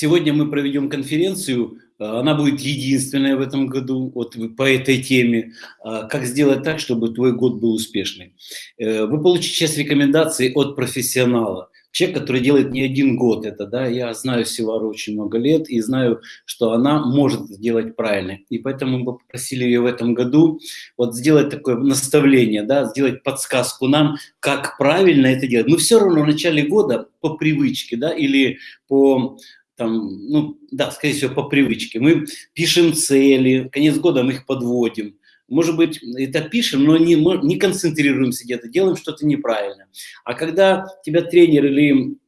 Сегодня мы проведем конференцию, э, она будет единственная в этом году вот, по этой теме. Э, как сделать так, чтобы твой год был успешный? Э, вы получите сейчас рекомендации от профессионала человек, который делает не один год это, да, я знаю Севару очень много лет и знаю, что она может сделать правильно. И поэтому мы попросили ее в этом году вот сделать такое наставление, да, сделать подсказку нам, как правильно это делать. Мы все равно в начале года по привычке, да, или по там, ну, да, скорее всего, по привычке. Мы пишем цели, конец года мы их подводим. Может быть, это пишем, но не, не концентрируемся где-то, делаем что-то неправильно. А когда тебя тренер или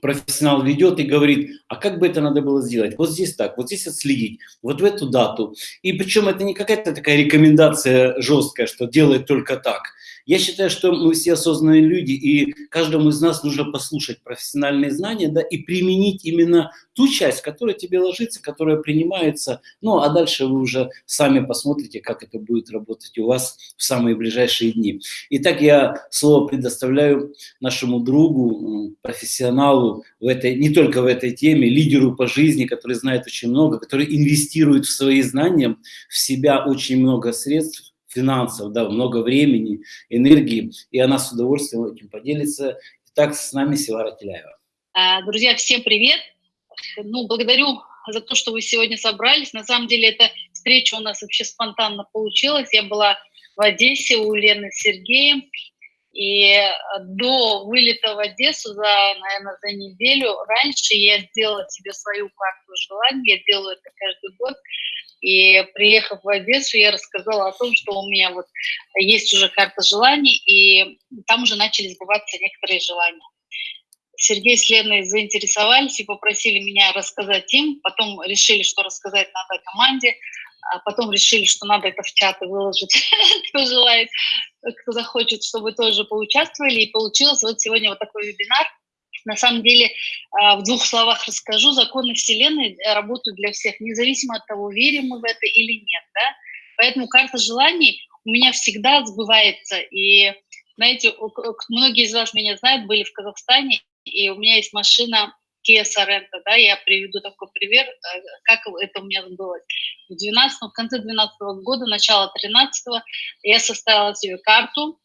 профессионал ведет и говорит, а как бы это надо было сделать? Вот здесь так, вот здесь отследить, вот в эту дату. И причем это не какая-то такая рекомендация жесткая, что делает только так. Я считаю, что мы все осознанные люди, и каждому из нас нужно послушать профессиональные знания, да, и применить именно ту часть, которая тебе ложится, которая принимается, ну, а дальше вы уже сами посмотрите, как это будет работать у вас в самые ближайшие дни. Итак, я слово предоставляю нашему другу, профессионалу в этой, не только в этой теме, лидеру по жизни, который знает очень много, который инвестирует в свои знания, в себя очень много средств, финансов, да, много времени, энергии, и она с удовольствием этим поделится. Итак, с нами Севара Теляева. А, друзья, всем привет! Ну, благодарю за то, что вы сегодня собрались. На самом деле, эта встреча у нас вообще спонтанно получилась. Я была в Одессе у Лены с Сергеем, и до вылета в Одессу за, наверное, за неделю раньше я сделала себе свою карту желаний, я делаю это каждый год, и приехав в Одессу, я рассказала о том, что у меня вот есть уже карта желаний, и там уже начали сбываться некоторые желания. Сергей с Леной заинтересовались и попросили меня рассказать им, потом решили, что рассказать надо команде, а потом решили, что надо это в чаты выложить, кто желает, кто захочет, чтобы тоже поучаствовали. И получилось вот сегодня вот такой вебинар – на самом деле, а, в двух словах расскажу, законы Вселенной э, работают для всех, независимо от того, верим мы в это или нет. Да? Поэтому карта желаний у меня всегда сбывается. И, знаете, многие из вас меня знают, были в Казахстане, и у меня есть машина Kia Sorento, да, я приведу такой пример, э, как это у меня сбылось. В, 12, в конце 2012 года, начало 13 я составила себе карту,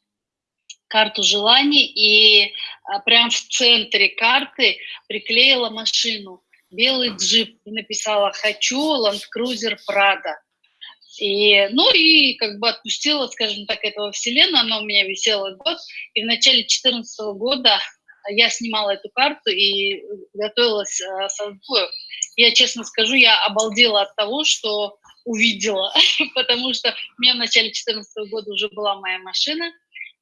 карту желаний и а, прям в центре карты приклеила машину, белый джип, и написала «Хочу Cruiser Prado». И, ну и как бы отпустила, скажем так, этого вселенную, она у меня висела год, и в начале 2014 года я снимала эту карту и готовилась э, со сбою. Я честно скажу, я обалдела от того, что увидела, потому что у меня в начале 2014 года уже была моя машина,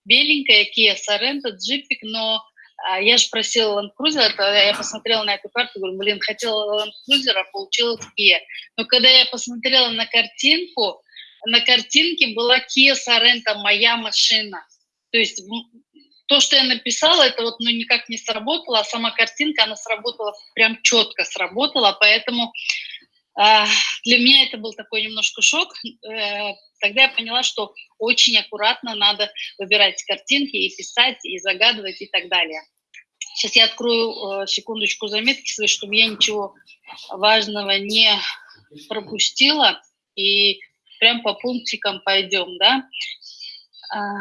беленькая Kia Sorento, джипик, но а, я же просила Land Cruiser, я посмотрела на эту карту, говорю, блин, хотела Land Cruiser, а получилось Kia. Но когда я посмотрела на картинку, на картинке была Kia Sorento, моя машина. То есть то, что я написала, это вот ну, никак не сработало, а сама картинка, она сработала, прям четко сработала, поэтому для меня это был такой немножко шок. Э, Тогда я поняла, что очень аккуратно надо выбирать картинки и писать, и загадывать, и так далее. Сейчас я открою э, секундочку заметки свои, чтобы я ничего важного не пропустила. И прям по пунктикам пойдем, да. А,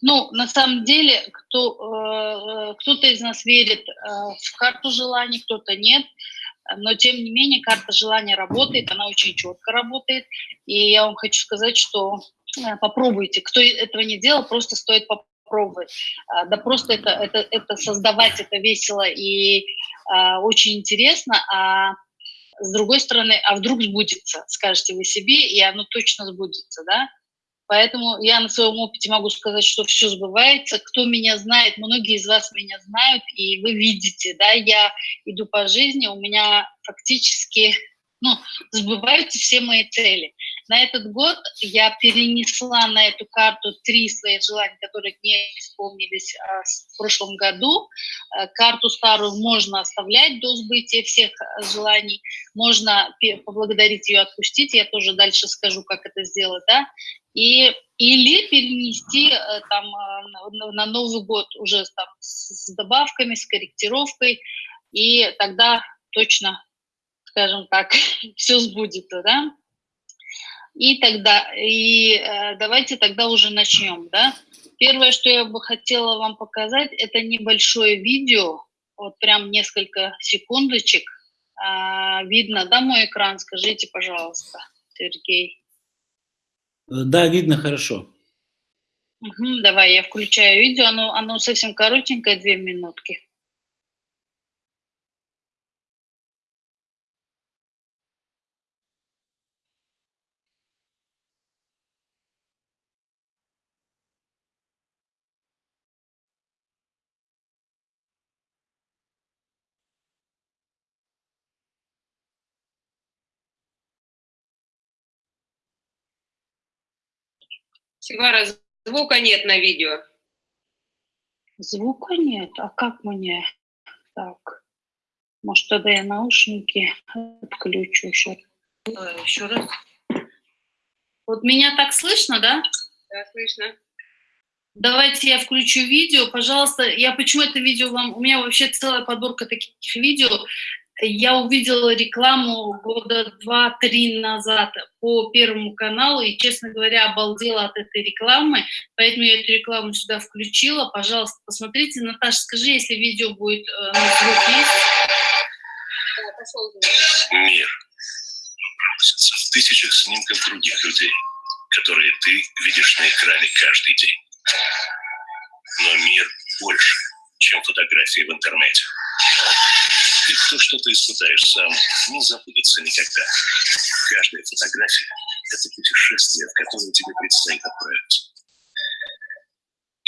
ну, на самом деле, кто, э, кто-то из нас верит в карту желаний, кто-то нет но тем не менее карта желания работает, она очень четко работает, и я вам хочу сказать, что э, попробуйте, кто этого не делал, просто стоит попробовать, а, да просто это, это, это создавать, это весело и а, очень интересно, а с другой стороны, а вдруг сбудется, скажете вы себе, и оно точно сбудется, да, Поэтому я на своем опыте могу сказать, что все сбывается. Кто меня знает, многие из вас меня знают, и вы видите, да, я иду по жизни, у меня фактически ну, сбываются все мои цели. На этот год я перенесла на эту карту три свои желания, которые не исполнились а, в прошлом году. А, карту старую можно оставлять до сбытия всех а, желаний, можно поблагодарить ее, отпустить, я тоже дальше скажу, как это сделать, да, и или перенести э, там на Новый год уже там с добавками, с корректировкой, и тогда точно скажем так, все сбудется, да? И тогда, и э, давайте тогда уже начнем, да? Первое, что я бы хотела вам показать, это небольшое видео, вот прям несколько секундочек. А, видно, да, мой экран? Скажите, пожалуйста, Сергей. Да, видно хорошо. Угу, давай, я включаю видео, оно, оно совсем коротенькое, две минутки. Сигвара, звука нет на видео. Звука нет? А как мне? Так, может, тогда я наушники отключу еще. Еще раз. Вот меня так слышно, да? Да, слышно. Давайте я включу видео, пожалуйста. Я почему это видео вам... У меня вообще целая подборка таких видео я увидела рекламу года два-три назад по Первому каналу и, честно говоря, обалдела от этой рекламы, поэтому я эту рекламу сюда включила. Пожалуйста, посмотрите. Наташа, скажи, если видео будет э, на звук есть. Мир в тысячах снимков других людей, которые ты видишь на экране каждый день. Но мир больше, чем фотографии в интернете. И то, что ты испытаешь сам, не забудется никогда. Каждая фотография – это путешествие, в которое тебе предстоит отправиться.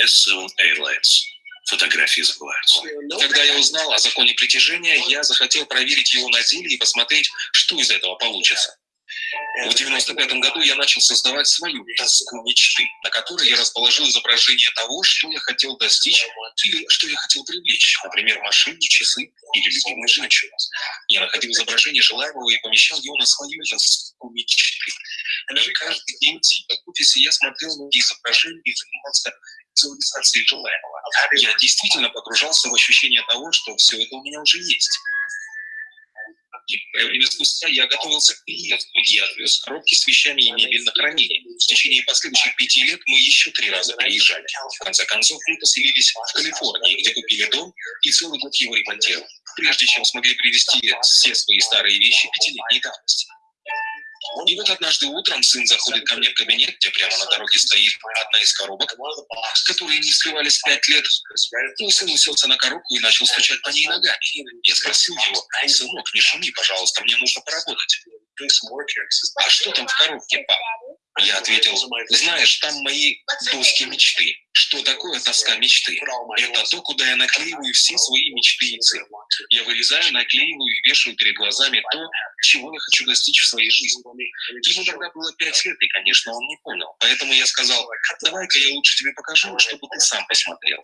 S7 Airlines. Фотографии забываются. Когда я узнал о законе притяжения, я захотел проверить его на деле и посмотреть, что из этого получится. В 95 году я начал создавать свою доску мечты, на которой я расположил изображение того, что я хотел достичь или что я хотел привлечь, например, машины, часы или любимую женщину. Я находил изображение желаемого и помещал его на свою доску мечты. И каждый день в офисе я смотрел на эти изображения и занимался визуализацией желаемого. Я действительно погружался в ощущение того, что все это у меня уже есть. Некоторое время спустя я готовился к приезду. Я отвез коробки с вещами и мебель на хранение. В течение последующих пяти лет мы еще три раза переезжали. В конце концов, мы поселились в Калифорнии, где купили дом и целый год его ремонтировали, прежде чем смогли привезти все свои старые вещи пятилетней давности. И вот однажды утром сын заходит ко мне в кабинет, где прямо на дороге стоит одна из коробок, которые не вскрывались пять лет. Мой сын уселся на коробку и начал стучать по ней ногами. Я спросил его, сынок, не шуми, пожалуйста, мне нужно поработать. А что там в коробке, пап? Я ответил, знаешь, там мои доски мечты. Что такое тоска мечты? Это то, куда я наклеиваю все свои мечты и цели. Я вырезаю, наклеиваю и вешаю перед глазами то, чего я хочу достичь в своей жизни. Ему тогда было пять лет, и, конечно, он не понял. Поэтому я сказал, давай-ка я лучше тебе покажу, чтобы ты сам посмотрел.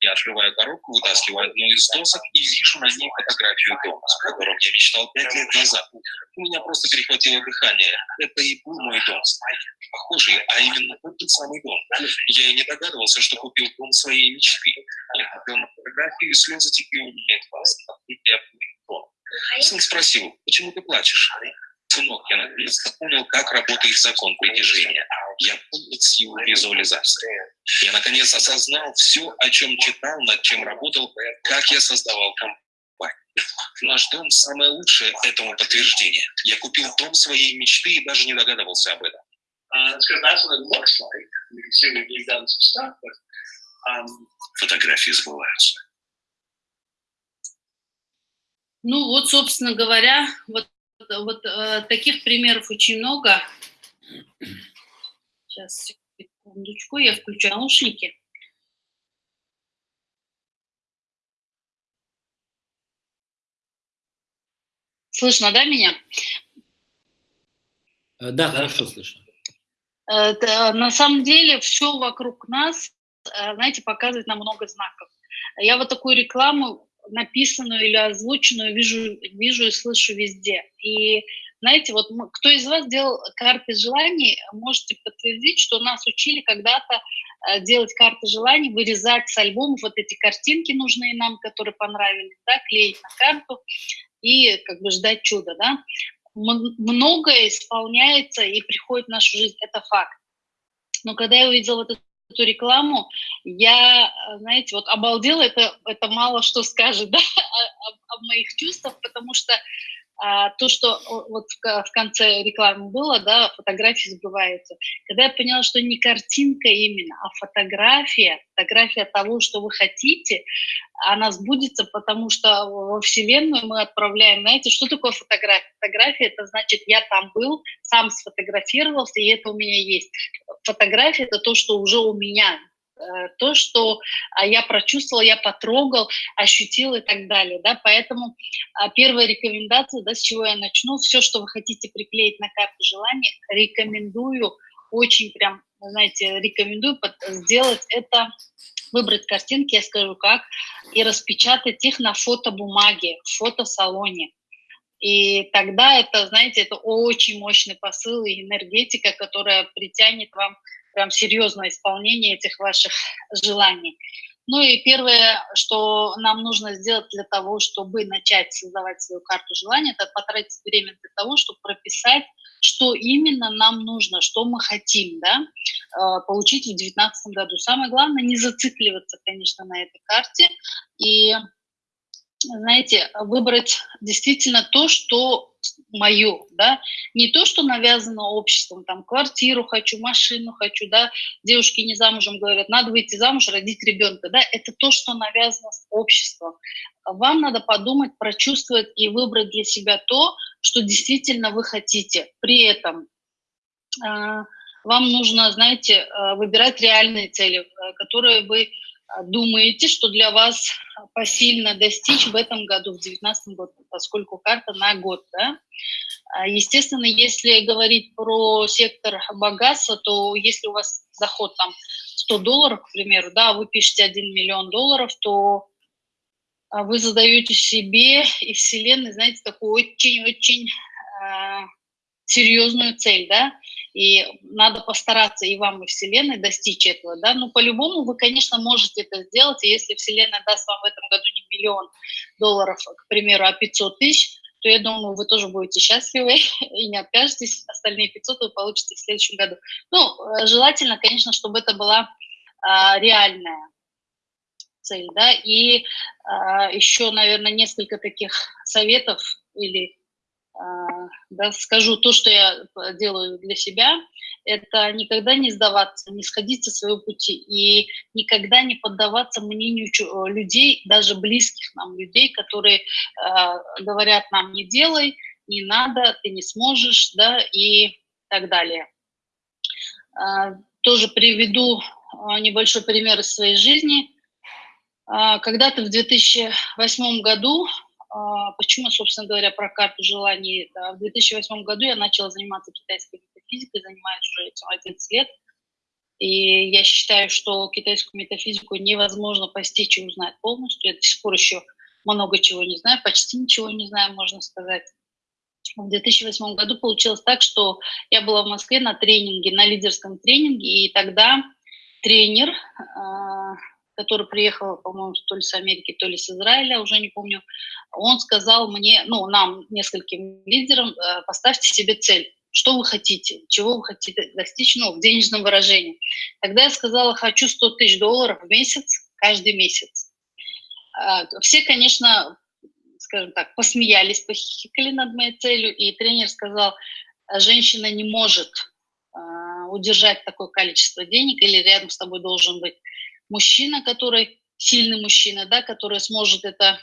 Я открываю коробку, вытаскиваю одну из досок и вижу на ней фотографию дома, о котором я мечтал пять лет назад. У меня просто перехватило дыхание. Это и был мой дом. Похожий, а именно тот самый дом. Я и не догадывался, что купил дом своей мечты. Я смотрел на фотографию, и слезы текли у меня из глаз. Я дом. Сын спросил, почему ты плачешь? Сынок, я наконец-то понял, как работает закон притяжения. Я понял силу визуализации. Я наконец осознал все, о чем читал, над чем работал, как я создавал компанию. Наш дом – самое лучшее этому подтверждение. Я купил дом своей мечты и даже не догадывался об этом. Фотографии сбываются. Ну вот, собственно говоря, вот, вот э, таких примеров очень много. Сейчас, секундочку, я включаю наушники. Слышно, да, меня? Э, да, хорошо слышно. Это, на самом деле все вокруг нас, э, знаете, показывает нам много знаков. Я вот такую рекламу, написанную или озвученную, вижу, вижу и слышу везде. И знаете, вот кто из вас делал карты желаний, можете подтвердить, что нас учили когда-то э, делать карты желаний, вырезать с альбомов вот эти картинки нужные нам, которые понравились, да, клеить на карту. и как бы ждать чуда, да. Многое исполняется и приходит в нашу жизнь, это факт. Но когда я увидела эту, эту рекламу, я, знаете, вот обалдела, это, это мало что скажет, да, о, о моих чувствах, потому что а, то, что вот в, конце рекламы было, да, фотографии сбываются. Когда я поняла, что не картинка именно, а фотография, фотография того, что вы хотите, она сбудется, потому что во Вселенную мы отправляем, знаете, что такое фотография? Фотография – это значит, я там был, сам сфотографировался, и это у меня есть. Фотография – это то, что уже у меня, то, что а, я прочувствовал, я потрогал, ощутил и так далее. Да? Поэтому а, первая рекомендация, да, с чего я начну, все, что вы хотите приклеить на карту желания, рекомендую, очень прям, знаете, рекомендую сделать это, выбрать картинки, я скажу как, и распечатать их на фотобумаге, в фотосалоне. И тогда это, знаете, это очень мощный посыл и энергетика, которая притянет вам прям серьезное исполнение этих ваших желаний. Ну и первое, что нам нужно сделать для того, чтобы начать создавать свою карту желаний, это потратить время для того, чтобы прописать, что именно нам нужно, что мы хотим да, э, получить в 2019 году. Самое главное, не зацикливаться, конечно, на этой карте и, знаете, выбрать действительно то, что мое, да, не то, что навязано обществом, там, квартиру хочу, машину хочу, да, девушки не замужем говорят, надо выйти замуж, родить ребенка, да, это то, что навязано обществом. Вам надо подумать, прочувствовать и выбрать для себя то, что действительно вы хотите. При этом э, вам нужно, знаете, э, выбирать реальные цели, э, которые вы думаете, что для вас посильно достичь в этом году, в 2019 году, поскольку карта на год, да. А, естественно, если говорить про сектор богатства, то если у вас доход там 100 долларов, к примеру, да, вы пишете 1 миллион долларов, то а, вы задаете себе и Вселенной, знаете, такую очень-очень э, серьезную цель, да, и надо постараться и вам, и Вселенной достичь этого, да, ну, по-любому вы, конечно, можете это сделать, и если Вселенная даст вам в этом году не миллион долларов, к примеру, а 500 тысяч, то я думаю, вы тоже будете счастливы и не откажетесь, остальные 500 вы получите в следующем году. Ну, э, желательно, конечно, чтобы это была а, реальная цель, да, и а, еще, наверное, несколько таких советов или а, да, скажу то, что я э, делаю для себя, это никогда не сдаваться, не сходить со своего пути и никогда не поддаваться мнению э, людей, даже близких нам людей, которые э, говорят нам не делай, не надо, ты не сможешь, да, и так далее. Э, тоже приведу э, небольшой пример из своей жизни. Э, когда-то в 2008 году а, почему, собственно говоря, про карту желаний? В 2008 году я начала заниматься китайской метафизикой, занимаюсь уже этим 11 лет. И я считаю, что китайскую метафизику невозможно постичь и узнать полностью. Я до сих пор еще много чего не знаю, почти ничего не знаю, можно сказать. В 2008 году получилось так, что я была в Москве на тренинге, на лидерском тренинге, и тогда тренер, а, который приехал, по-моему, то ли с Америки, то ли с Израиля, уже не помню, он сказал мне, ну, нам, нескольким лидерам, э, поставьте себе цель, что вы хотите, чего вы хотите достичь, ну, в денежном выражении. Тогда я сказала, хочу 100 тысяч долларов в месяц, каждый месяц. А, все, конечно, скажем так, посмеялись, похихикали над моей целью, и тренер сказал, женщина не может а, удержать такое количество денег, или рядом с тобой должен быть мужчина, который сильный мужчина, да, который сможет это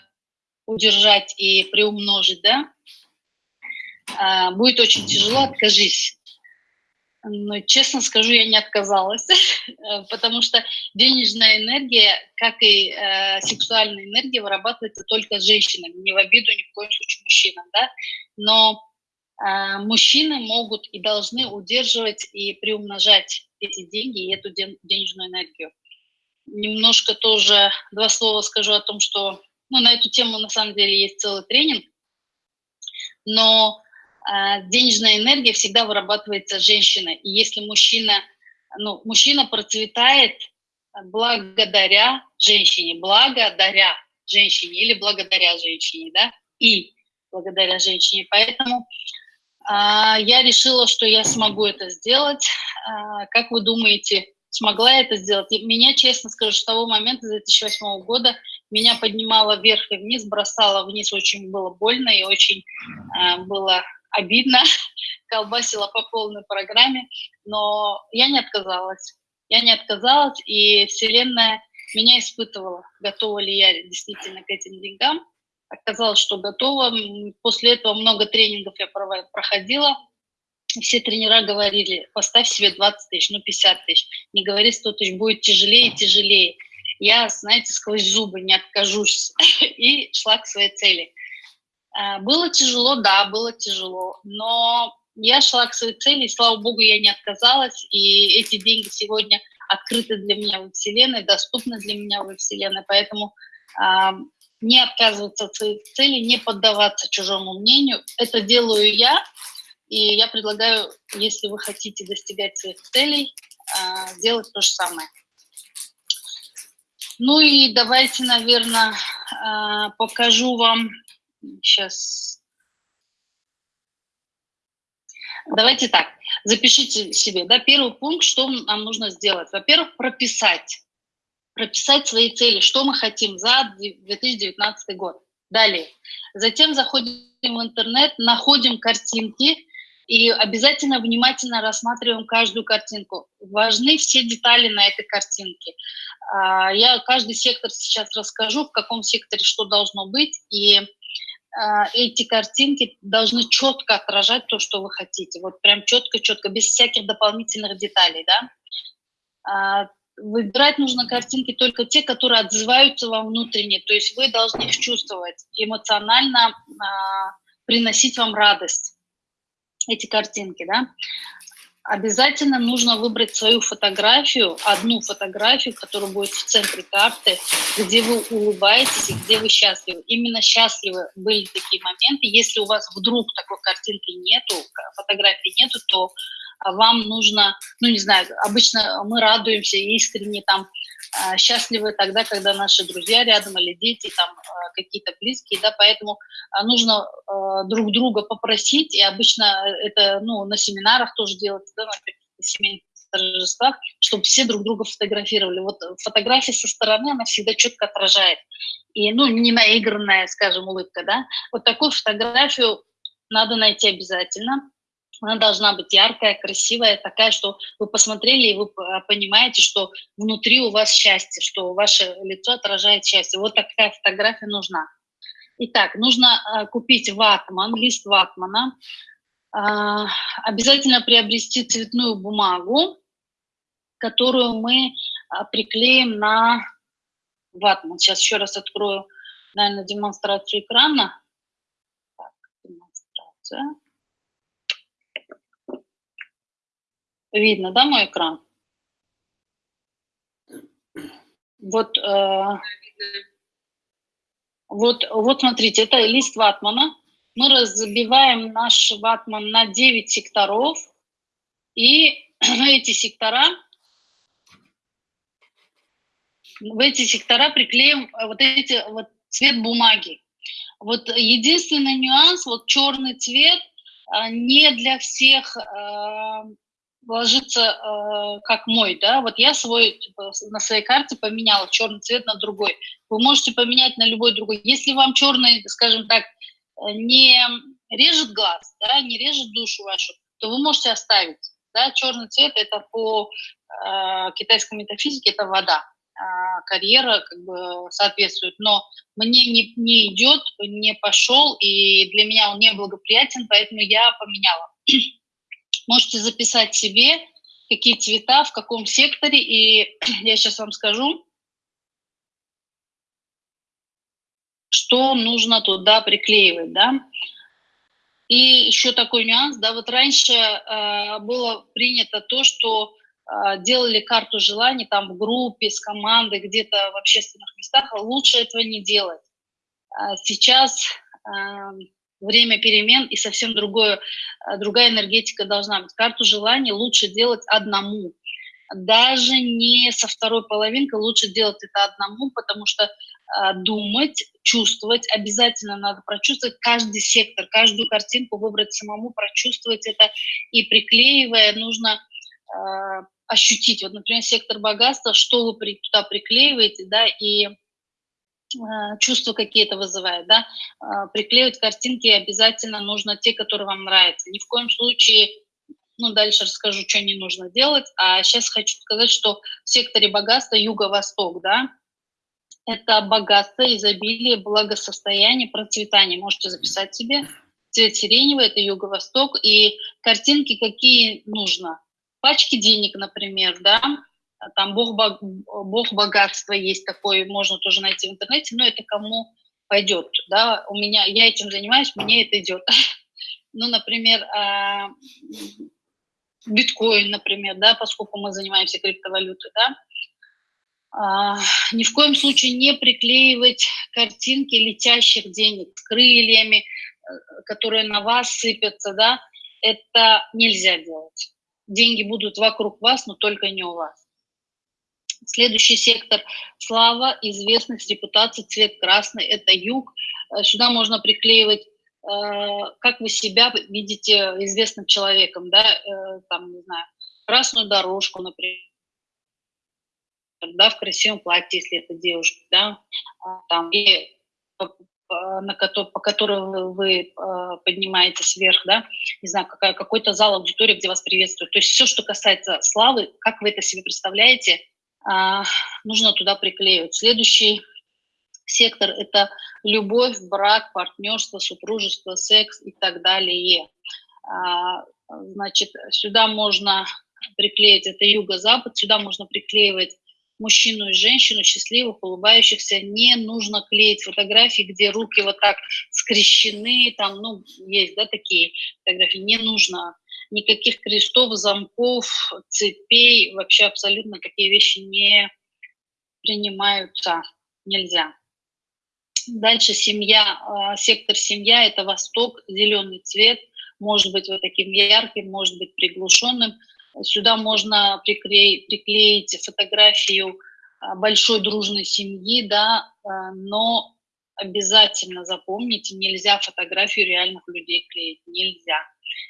удержать и приумножить, да, а, будет очень тяжело, откажись. Но, честно скажу, я не отказалась, потому что денежная энергия, как и э, сексуальная энергия, вырабатывается только женщинами, не в обиду ни в коем случае мужчинам, да, но э, мужчины могут и должны удерживать и приумножать эти деньги и эту денежную энергию немножко тоже два слова скажу о том, что ну, на эту тему на самом деле есть целый тренинг, но э, денежная энергия всегда вырабатывается женщиной. И если мужчина, ну, мужчина процветает благодаря женщине, благодаря женщине или благодаря женщине, да, и благодаря женщине. Поэтому а, я решила, что я смогу это сделать. А, как вы думаете, смогла это сделать? Меня, честно скажу, с того момента, с 2008 года, меня поднимало вверх и вниз, бросало вниз, очень было больно и очень а, было обидно, колбасила по полной программе, но я не отказалась. Я не отказалась, и Вселенная меня испытывала, готова ли я действительно к этим деньгам. Оказалось, что готова. После этого много тренингов я проходила. Все тренера говорили, поставь себе 20 тысяч, ну 50 тысяч. Не говори 100 тысяч, будет тяжелее и тяжелее. Я, знаете, сквозь зубы не откажусь и шла к своей цели. А, было тяжело, да, было тяжело, но я шла к своей цели, и, слава богу, я не отказалась, и эти деньги сегодня открыты для меня во Вселенной, доступны для меня во Вселенной, поэтому э, не отказываться от своих целей, не поддаваться чужому мнению. Это делаю я, и я предлагаю, если вы хотите достигать своих целей, э, делать то же самое. Ну и давайте, наверное, э, покажу вам сейчас. Давайте так, запишите себе, да, первый пункт, что нам нужно сделать. Во-первых, прописать, прописать свои цели, что мы хотим за 2019 год. Далее, затем заходим в интернет, находим картинки и обязательно внимательно рассматриваем каждую картинку. Важны все детали на этой картинке. А, я каждый сектор сейчас расскажу, в каком секторе что должно быть, и а, эти картинки должны четко отражать то, что вы хотите. Вот прям четко-четко, без всяких дополнительных деталей, да. А, выбирать нужно картинки только те, которые отзываются вам внутренне, то есть вы должны их чувствовать, эмоционально приносить вам радость, эти картинки, да обязательно нужно выбрать свою фотографию, одну фотографию, которая будет в центре карты, где вы улыбаетесь и где вы счастливы. Именно счастливы были такие моменты. Если у вас вдруг такой картинки нету, фотографии нету, то вам нужно, ну не знаю, обычно мы радуемся искренне там а, счастливы тогда, когда наши друзья рядом или дети, там а, какие-то близкие, да, поэтому а, нужно друг друга попросить, и обычно это, ну, на семинарах тоже делается, да, на семейных торжествах, чтобы все друг друга фотографировали. Вот фотография со стороны, она всегда четко отражает. И, ну, не наигранная, скажем, улыбка, да. Вот такую фотографию надо найти обязательно она должна быть яркая, красивая, такая, что вы посмотрели, и вы понимаете, что внутри у вас счастье, что ваше лицо отражает счастье. Вот такая фотография нужна. Итак, нужно э, купить ватман, лист ватмана, э, обязательно приобрести цветную бумагу, которую мы приклеим на ватман. Сейчас еще раз открою, наверное, демонстрацию экрана. Так, демонстрация. Видно, да, мой экран? Вот, э, вот, вот смотрите, это лист ватмана. Мы разбиваем наш ватман на 9 секторов, и эти сектора, в эти сектора приклеим вот эти вот цвет бумаги. Вот единственный нюанс, вот черный цвет э, не для всех э, ложится э, как мой, да, вот я свой типа, на своей карте поменяла черный цвет на другой. Вы можете поменять на любой другой. Если вам черный, скажем так, э, не режет глаз, да, не режет душу вашу, то вы можете оставить. Да, черный цвет это по э, китайской метафизике это вода, э, карьера как бы соответствует, но мне не, не идет, не пошел, и для меня он не благоприятен, поэтому я поменяла. Можете записать себе, какие цвета, в каком секторе, и я сейчас вам скажу, что нужно туда приклеивать, да. И еще такой нюанс, да, вот раньше э, было принято то, что э, делали карту желаний там в группе, с командой, где-то в общественных местах, лучше этого не делать. А сейчас э, время перемен и совсем другое, э, другая энергетика должна быть. Карту желаний лучше делать одному. Даже не со второй половинкой лучше делать это одному, потому что а, думать, чувствовать, обязательно надо прочувствовать каждый сектор, каждую картинку выбрать самому, прочувствовать это, и приклеивая нужно э, ощутить. Вот, например, сектор богатства, что вы при, туда приклеиваете, да, и чувства какие-то вызывает, да, э, приклеивать картинки обязательно нужно те, которые вам нравятся. Ни в коем случае ну, дальше расскажу, что не нужно делать. А сейчас хочу сказать, что в секторе богатства Юго-Восток, да, это богатство, изобилие, благосостояние, процветание. Можете записать себе. Цвет сиреневый – это Юго-Восток. И картинки какие нужно? Пачки денег, например, да, там бог, бог богатства есть такой, можно тоже найти в интернете, но это кому пойдет, да, у меня, я этим занимаюсь, мне это идет. Ну, например, а, биткоин, например, да, поскольку мы занимаемся криптовалютой, да, а, ни в коем случае не приклеивать картинки летящих денег с крыльями, которые на вас сыпятся, да, это нельзя делать. Деньги будут вокруг вас, но только не у вас. Следующий сектор – слава, известность, репутация, цвет красный – это юг. Э, сюда можно приклеивать Э, как вы себя видите известным человеком, да, э, там, не знаю, красную дорожку, например, да, в красивом платье, если это девушка, да, а, там, и на по которой вы поднимаетесь вверх, да, не знаю, какой-то зал, аудитория, где вас приветствуют. То есть все, что касается славы, как вы это себе представляете, нужно туда приклеивать. Следующий сектор – это любовь, брак, партнерство, супружество, секс и так далее. А, значит, сюда можно приклеить, это юго-запад, сюда можно приклеивать мужчину и женщину, счастливых, улыбающихся. Не нужно клеить фотографии, где руки вот так скрещены, там, ну, есть, да, такие фотографии. Не нужно никаких крестов, замков, цепей, вообще абсолютно такие вещи не принимаются, нельзя. Дальше семья, а, сектор семья – это восток, зеленый цвет, может быть вот таким ярким, может быть приглушенным. Сюда можно приклеить, приклеить фотографию а, большой дружной семьи, да, а, но обязательно запомните, нельзя фотографию реальных людей клеить, нельзя.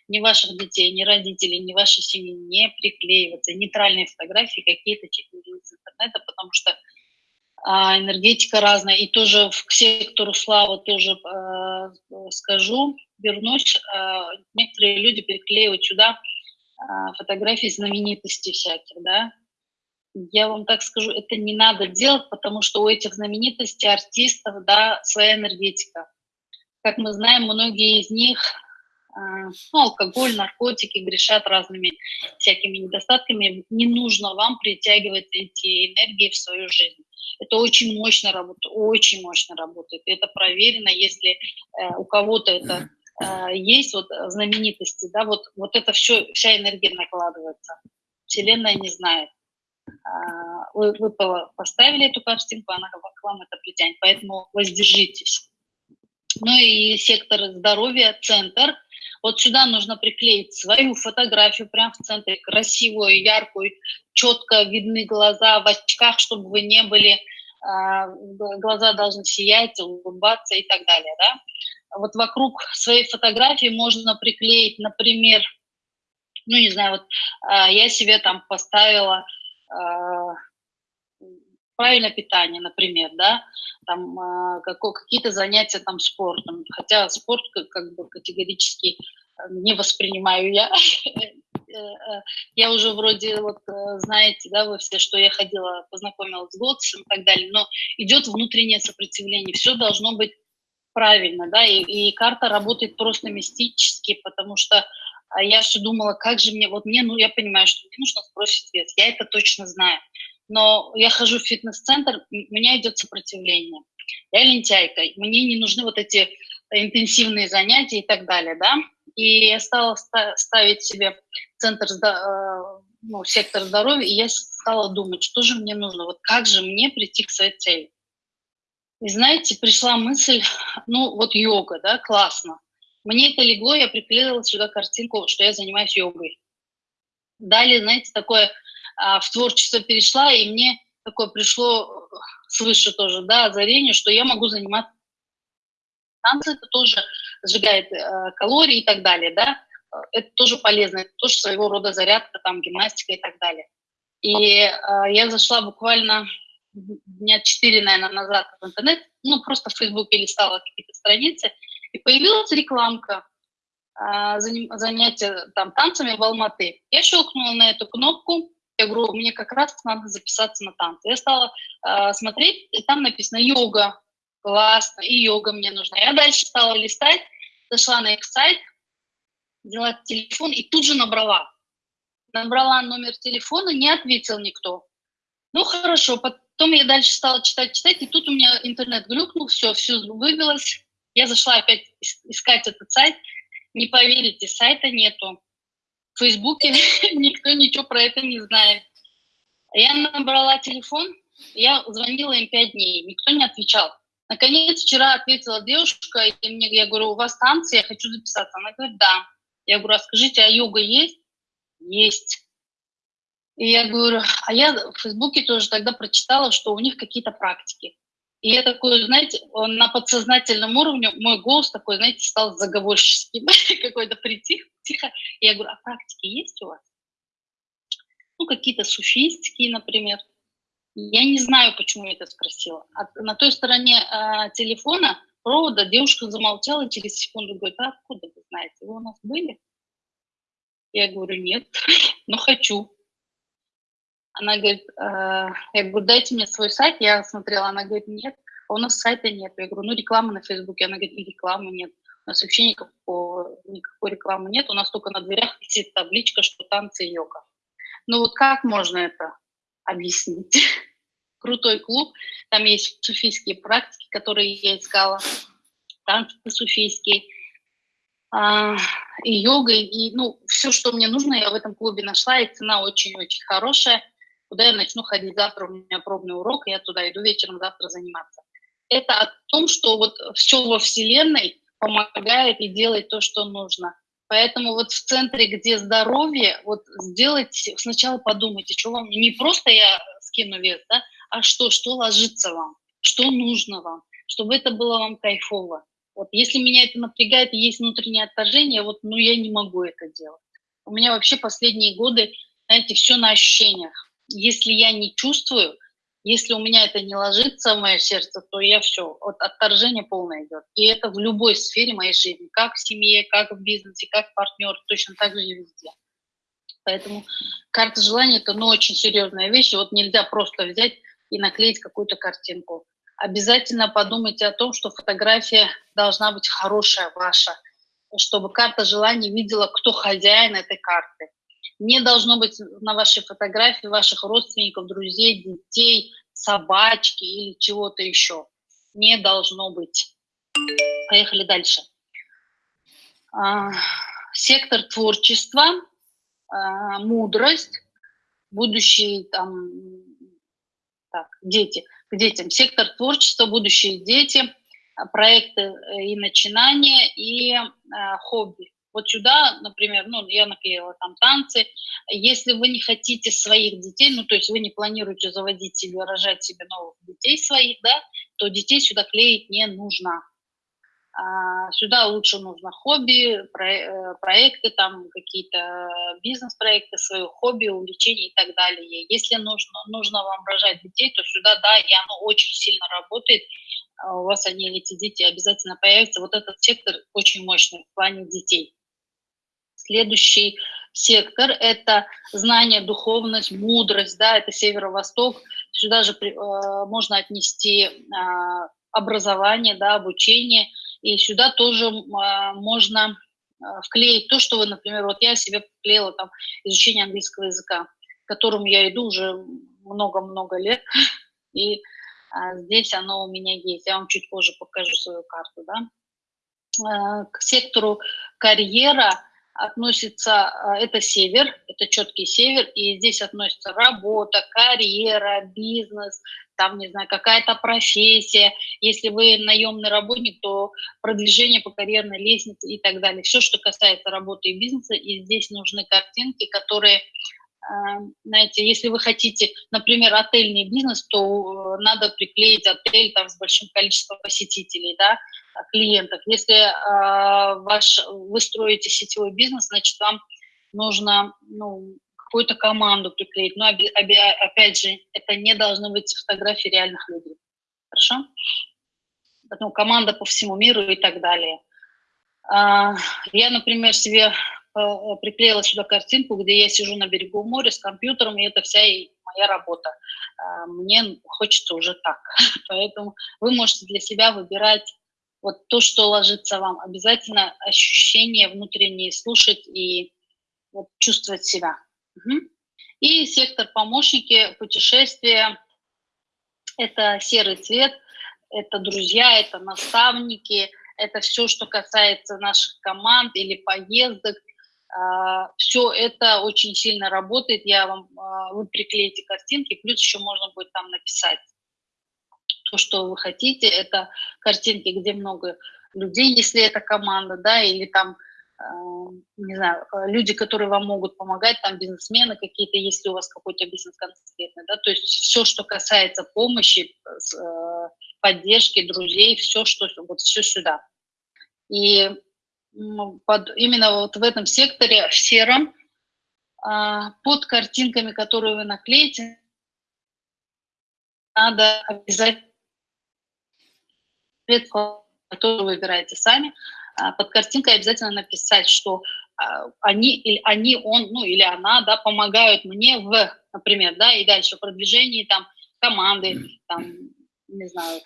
Ни ваших детей, ни родителей, ни вашей семьи не приклеиваться. Нейтральные фотографии какие-то из интернета, потому что а, энергетика разная. И тоже к сектору славы тоже э, скажу, вернусь. Э, некоторые люди приклеивают сюда э, фотографии знаменитостей всяких, да. Я вам так скажу, это не надо делать, потому что у этих знаменитостей, артистов, да, своя энергетика. Как мы знаем, многие из них ну, алкоголь, наркотики грешат разными всякими недостатками. Не нужно вам притягивать эти энергии в свою жизнь. Это очень мощно работает, очень мощно работает. Это проверено, если э, у кого-то это э, есть, вот знаменитости, да, вот, вот это все, вся энергия накладывается. Вселенная не знает. А, вы, вы поставили эту картинку, она к вам это притянет, поэтому воздержитесь. Ну и сектор здоровья, центр. Вот сюда нужно приклеить свою фотографию прямо в центре, красивую, яркую, четко видны глаза в очках, чтобы вы не были, а, глаза должны сиять, улыбаться и так далее, да. Вот вокруг своей фотографии можно приклеить, например, ну, не знаю, вот а, я себе там поставила а, правильное питание, например, да, там э, какие-то занятия там спортом, хотя спорт как, бы категорически э, не воспринимаю я. Э, я уже вроде, вот знаете, да, вы все, что я ходила, познакомилась с Готсом и так далее, но идет внутреннее сопротивление, все должно быть правильно, да, и, и карта работает просто мистически, потому что а я все думала, как же мне, вот мне, ну, я понимаю, что мне нужно сбросить вес, я это точно знаю но я хожу в фитнес-центр, у меня идет сопротивление. Я лентяйка, мне не нужны вот эти интенсивные занятия и так далее, да. И я стала ставить себе центр, э, ну, сектор здоровья, и я стала думать, что же мне нужно, вот как же мне прийти к своей цели. И знаете, пришла мысль, ну вот йога, да, классно. Мне это легло, я приклеила сюда картинку, что я занимаюсь йогой. Далее, знаете, такое в творчество перешла, и мне такое пришло свыше тоже, да, озарение, что я могу заниматься танцы, это тоже сжигает э, калории и так далее, да, это тоже полезно, это тоже своего рода зарядка, там, гимнастика и так далее. И э, я зашла буквально дня четыре, наверное, назад в интернет, ну, просто в Фейсбуке листала какие-то страницы, и появилась рекламка э, занятия там танцами в Алматы. Я щелкнула на эту кнопку, я говорю, мне как раз надо записаться на танцы. Я стала э, смотреть, и там написано йога, классно, и йога мне нужна. Я дальше стала листать, зашла на их сайт, взяла телефон и тут же набрала. Набрала номер телефона, не ответил никто. Ну, хорошо, потом я дальше стала читать, читать, и тут у меня интернет глюкнул, все, все вывелось. Я зашла опять искать этот сайт. Не поверите, сайта нету. В Фейсбуке никто ничего про это не знает. Я набрала телефон, я звонила им пять дней, никто не отвечал. Наконец, вчера ответила девушка, и мне, я говорю, у вас танцы, я хочу записаться. Она говорит, да. Я говорю, а скажите, а йога есть? Есть. И я говорю, а я в Фейсбуке тоже тогда прочитала, что у них какие-то практики. И я такой, знаете, на подсознательном уровне, мой голос такой, знаете, стал заговорческим, какой-то притих, тихо. И я говорю, а практики есть у вас? Ну, какие-то суфийские, например. Я не знаю, почему я это спросила. А на той стороне э, телефона провода девушка замолчала через секунду, говорит, а откуда вы знаете, вы у нас были? Я говорю, нет, но хочу. Она говорит, э, я говорю, дайте мне свой сайт, я смотрела, она говорит, нет, а у нас сайта нет. Я говорю, ну рекламы на Фейсбуке, она говорит, и рекламы нет. У нас вообще никакого, никакой рекламы нет, у нас только на дверях висит табличка, что танцы йога. Ну вот как можно это объяснить? Крутой клуб, там есть суфийские практики, которые я искала, танцы суфийские, а, и йога, и ну, все, что мне нужно, я в этом клубе нашла, и цена очень-очень хорошая куда я начну ходить завтра, у меня пробный урок, я туда иду вечером завтра заниматься. Это о том, что вот все во Вселенной помогает и делает то, что нужно. Поэтому вот в центре, где здоровье, вот сделайте, сначала подумайте, что вам, не просто я скину вес, да, а что, что ложится вам, что нужно вам, чтобы это было вам кайфово. Вот если меня это напрягает, есть внутреннее отторжение, вот, ну, я не могу это делать. У меня вообще последние годы, знаете, все на ощущениях если я не чувствую, если у меня это не ложится в мое сердце, то я все, вот отторжение полное идет. И это в любой сфере моей жизни, как в семье, как в бизнесе, как партнер, точно так же и везде. Поэтому карта желания – это ну, очень серьезная вещь. Вот нельзя просто взять и наклеить какую-то картинку. Обязательно подумайте о том, что фотография должна быть хорошая ваша, чтобы карта желаний видела, кто хозяин этой карты не должно быть на вашей фотографии ваших родственников, друзей, детей, собачки или чего-то еще. Не должно быть. Поехали дальше. А, сектор творчества, а, мудрость, будущие там, так, дети, к детям. Сектор творчества, будущие дети, проекты э, и начинания, и а, хобби. Вот сюда, например, ну, я наклеила там танцы. Если вы не хотите своих детей, ну, то есть вы не планируете заводить себе, рожать себе новых детей своих, да, то детей сюда клеить не нужно. А, сюда лучше нужно хобби, э, проекты, там какие-то бизнес-проекты, свое хобби, увлечения и так далее. Если нужно, нужно вам рожать детей, то сюда, да, и оно очень сильно работает, а у вас они, эти дети обязательно появятся. Вот этот сектор очень мощный в плане детей. Следующий сектор – это знание, духовность, мудрость, да, это северо-восток. Сюда же э, можно отнести э, образование, да, обучение, и сюда тоже э, можно э, вклеить то, что вы, например, вот я себе вклеила там изучение английского языка, к которому я иду уже много-много лет, и а, здесь оно у меня есть. Я вам чуть позже покажу свою карту, да. Э, к сектору карьера – относится, а, это север, это четкий север, и здесь относится работа, карьера, бизнес, там, не знаю, какая-то профессия. Если вы наемный работник, то продвижение по карьерной лестнице и так далее. Все, что касается работы и бизнеса, и здесь нужны картинки, которые знаете, если вы хотите, например, отельный бизнес, то надо приклеить отель там с большим количеством посетителей, да, клиентов. Если э, ваш, вы строите сетевой бизнес, значит, вам нужно ну, какую-то команду приклеить. Но опять же, это не должны быть фотографии реальных людей. Хорошо? Ну, команда по всему миру и так далее. А, я, например, себе э, приклеила сюда картинку, где я сижу на берегу моря с компьютером, и это вся моя работа. А, мне хочется уже так. Поэтому вы можете для себя выбирать вот то, что ложится вам. Обязательно ощущение внутреннее слушать и вот, чувствовать себя. Угу. И сектор помощники, путешествия, это серый цвет, это друзья, это наставники, это все, что касается наших команд или поездок. А, все это очень сильно работает. Я вам, а, вы приклеите картинки, плюс еще можно будет там написать то, что вы хотите. Это картинки, где много людей, если это команда, да, или там не знаю, люди, которые вам могут помогать, там бизнесмены какие-то, если у вас какой-то бизнес конкретный, да, то есть все, что касается помощи, э, поддержки, друзей, все, что, вот все сюда. И под, именно вот в этом секторе, в сером, а, под картинками, которые вы наклеите, надо обязательно который вы выбираете сами, а, под картинкой обязательно написать, что а, они, или они, он, ну или она, да, помогают мне в, например, да, и дальше в продвижении там команды, там, не знаю,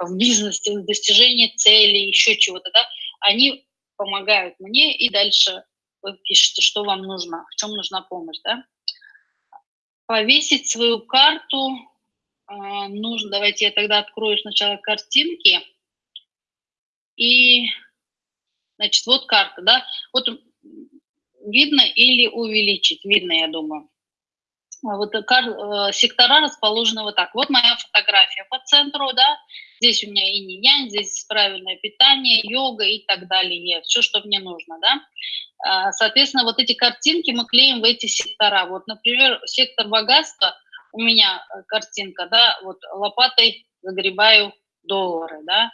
в бизнесе, в достижении целей, еще чего-то, да, они помогают мне, и дальше вы пишете, что вам нужно, в чем нужна помощь, да. Повесить свою карту э, нужно, давайте я тогда открою сначала картинки, и Значит, вот карта, да, вот видно или увеличить, видно, я думаю. А вот э, э, сектора расположены вот так. Вот моя фотография по центру, да, здесь у меня инь-янь, здесь правильное питание, йога и так далее, все, что мне нужно, да. А, соответственно, вот эти картинки мы клеим в эти сектора. Вот, например, сектор богатства, у меня э, картинка, да, вот лопатой загребаю доллары, да,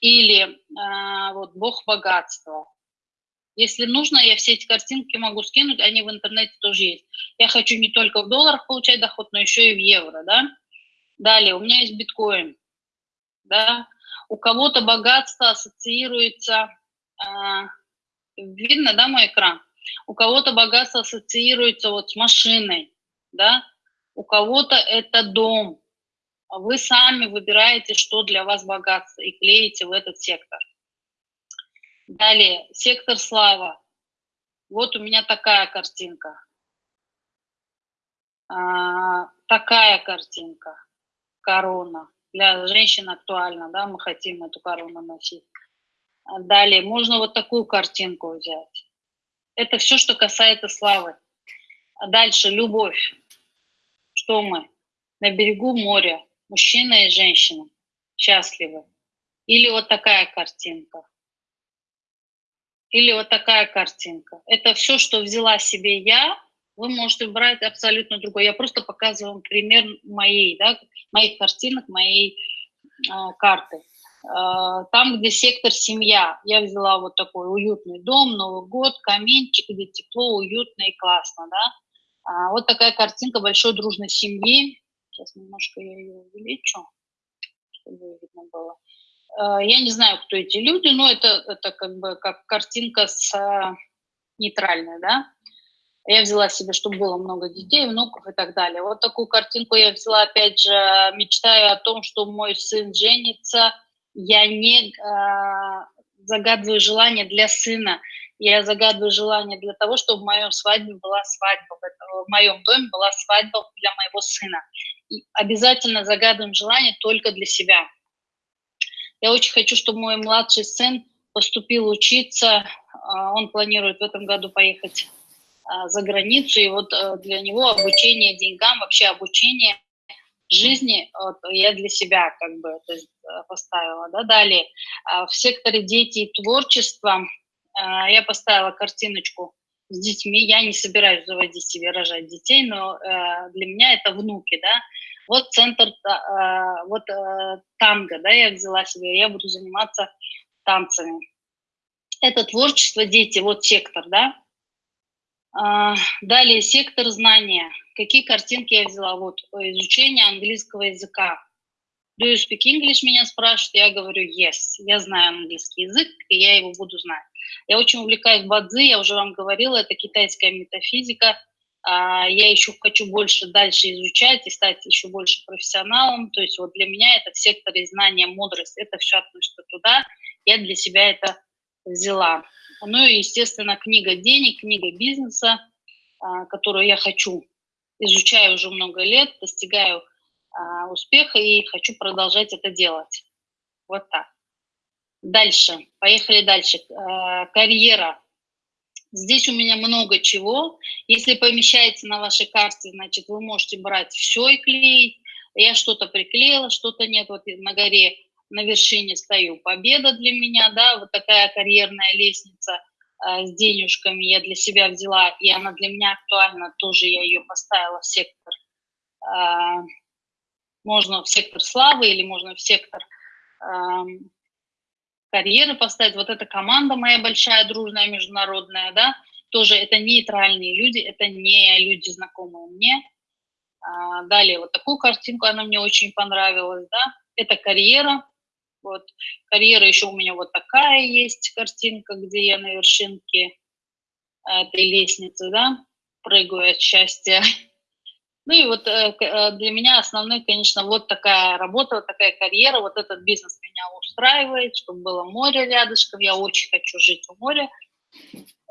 или а, вот «Бог богатства». Если нужно, я все эти картинки могу скинуть, они в интернете тоже есть. Я хочу не только в долларах получать доход, но еще и в евро, да. Далее, у меня есть биткоин, да. У кого-то богатство ассоциируется, а, видно, да, мой экран? У кого-то богатство ассоциируется вот с машиной, да. У кого-то это дом, а вы сами выбираете, что для вас богатство, и клеите в этот сектор. Далее, сектор слава. Вот у меня такая картинка. А, такая картинка. Корона. Для женщин актуально, да, мы хотим эту корону носить. А далее, можно вот такую картинку взять. Это все, что касается славы. А дальше, любовь. Что мы? На берегу моря мужчина и женщина счастливы. Или вот такая картинка. Или вот такая картинка. Это все, что взяла себе я, вы можете брать абсолютно другое. Я просто показываю вам пример моей, да, моих картинок, моей э, карты. Э, там, где сектор семья, я взяла вот такой уютный дом, Новый год, каминчик, где тепло, уютно и классно, да. А, вот такая картинка большой дружной семьи, Сейчас немножко я ее увеличу, чтобы видно было. Э, я не знаю, кто эти люди, но это, это как бы как картинка с э, нейтральной, да. Я взяла себе, чтобы было много детей, внуков и так далее. Вот такую картинку я взяла, опять же, мечтаю о том, что мой сын женится. Я не э, загадываю желание для сына, я загадываю желание для того, чтобы в моем свадьбе была свадьба, в моем доме была свадьба для моего сына обязательно загадываем желание только для себя. Я очень хочу, чтобы мой младший сын поступил учиться. А, он планирует в этом году поехать а, за границу. И вот э, для него обучение деньгам, вообще обучение жизни вот, я для себя как бы это э, поставила. Да? Далее, а, в секторе дети и творчество я поставила картиночку с детьми. Я не собираюсь заводить себе, рожать детей, но э, для меня это внуки, да. Вот центр, э, вот э, танго, да, я взяла себе, я буду заниматься танцами. Это творчество, дети, вот сектор, да. А, далее сектор знания. Какие картинки я взяла? Вот изучение английского языка. Do you speak English? Меня спрашивают. Я говорю yes. Я знаю английский язык, и я его буду знать. Я очень увлекаюсь бадзи, я уже вам говорила, это китайская метафизика. А, я еще хочу больше дальше изучать и стать еще больше профессионалом. То есть вот для меня это в секторе знания, мудрость, это все относится туда. Я для себя это взяла. Ну и, естественно, книга денег, книга бизнеса, а, которую я хочу, изучаю уже много лет, достигаю а, успеха и хочу продолжать это делать. Вот так. Дальше, поехали дальше. А, карьера. Здесь у меня много чего. Если помещается на вашей карте, значит, вы можете брать все и клеить. Я что-то приклеила, что-то нет. Вот на горе на вершине стою. Победа для меня, да, вот такая карьерная лестница э, с денежками я для себя взяла, и она для меня актуальна, тоже я ее поставила в сектор. Э, можно в сектор славы или можно в сектор карьеры поставить. Вот эта команда моя большая, дружная, международная, да, тоже это нейтральные люди, это не люди, знакомые мне. А, далее вот такую картинку, она мне очень понравилась, да, это карьера, вот. Карьера еще у меня вот такая есть картинка, где я на вершинке этой лестницы, да, прыгаю от счастья. Ну и вот э, э, для меня основной, конечно, вот такая работа, вот такая карьера, вот этот бизнес меня устраивает, чтобы было море рядышком, я очень хочу жить у моря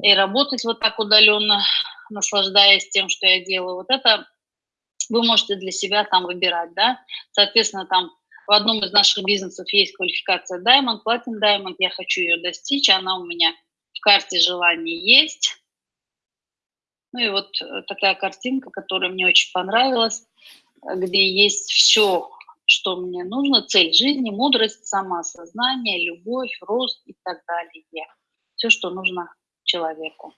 и работать вот так удаленно, наслаждаясь тем, что я делаю. Вот это вы можете для себя там выбирать, да, соответственно, там в одном из наших бизнесов есть квалификация Diamond, Platinum Diamond, я хочу ее достичь, она у меня в карте желаний есть. Ну и вот э, такая картинка, которая мне очень понравилась, где есть все, что мне нужно, цель жизни, мудрость, самоосознание, любовь, рост и так далее. Все, что нужно человеку,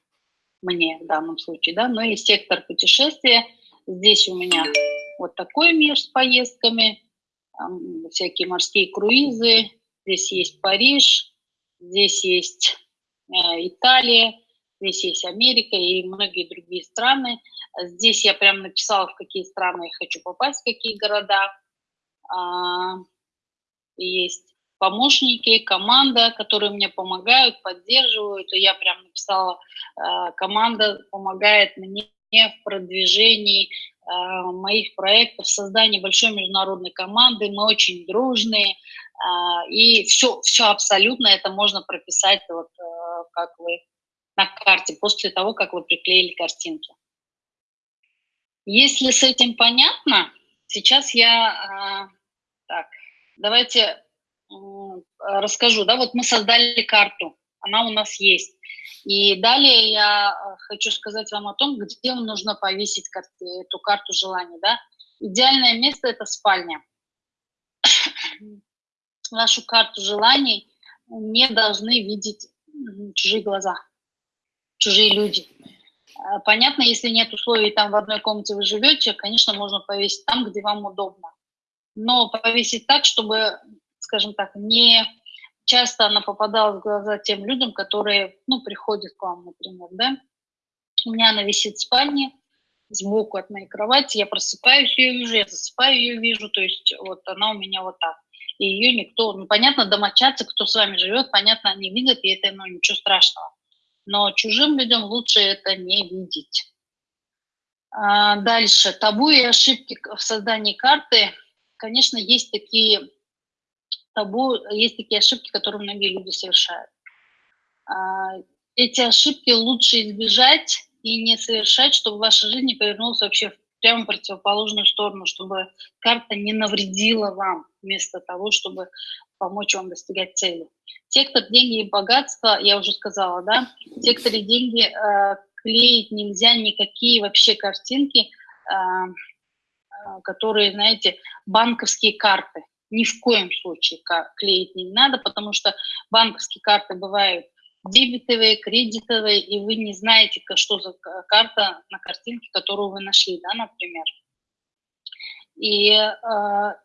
мне в данном случае, да. Ну и сектор путешествия, здесь у меня вот такой мир с поездками, всякие морские круизы, здесь есть Париж, здесь есть э, Италия, здесь есть Америка и многие другие страны. Здесь я прям написала, в какие страны я хочу попасть, в какие города. А, есть помощники, команда, которые мне помогают, поддерживают. И я прям написала, э, команда помогает мне в продвижении Э, моих проектов, создание большой международной команды, мы очень дружные, и все, все абсолютно это можно прописать, вот э, как вы на карте, после того, как вы приклеили картинки. Если с этим понятно, сейчас я, так, давайте расскажу, да, вот мы создали карту, она у нас есть. И далее я э, хочу сказать вам о том, где нужно повесить эту карту желаний. Да? Идеальное место – это спальня. Вашу карту желаний не должны видеть чужие глаза, чужие люди. Э, понятно, если нет условий, там в одной комнате вы живете, конечно, можно повесить там, где вам удобно. Но повесить так, чтобы, скажем так, не часто она попадала в глаза тем людям, которые, ну, приходят к вам, например, да. У меня она висит в спальне, сбоку от моей кровати, я просыпаюсь, ее вижу, я засыпаю, ее вижу, то есть вот она у меня вот так. И ее никто, ну, понятно, домочадцы, кто с вами живет, понятно, они видят, и это, ну, ничего страшного. Но чужим людям лучше это не видеть. А, дальше. Табу и ошибки в создании карты. Конечно, есть такие табу, есть такие ошибки, которые многие люди совершают. А, эти ошибки лучше избежать и не совершать, чтобы ваша жизнь не повернулась вообще в прямо противоположную сторону, чтобы карта не навредила вам вместо того, чтобы помочь вам достигать цели. Сектор деньги и богатство, я уже сказала, да, в секторе деньги э, клеить нельзя никакие вообще картинки, э, э которые, знаете, банковские карты ни в коем случае клеить не надо, потому что банковские карты бывают дебетовые, кредитовые, и вы не знаете, что за карта на картинке, которую вы нашли, да, например. И э,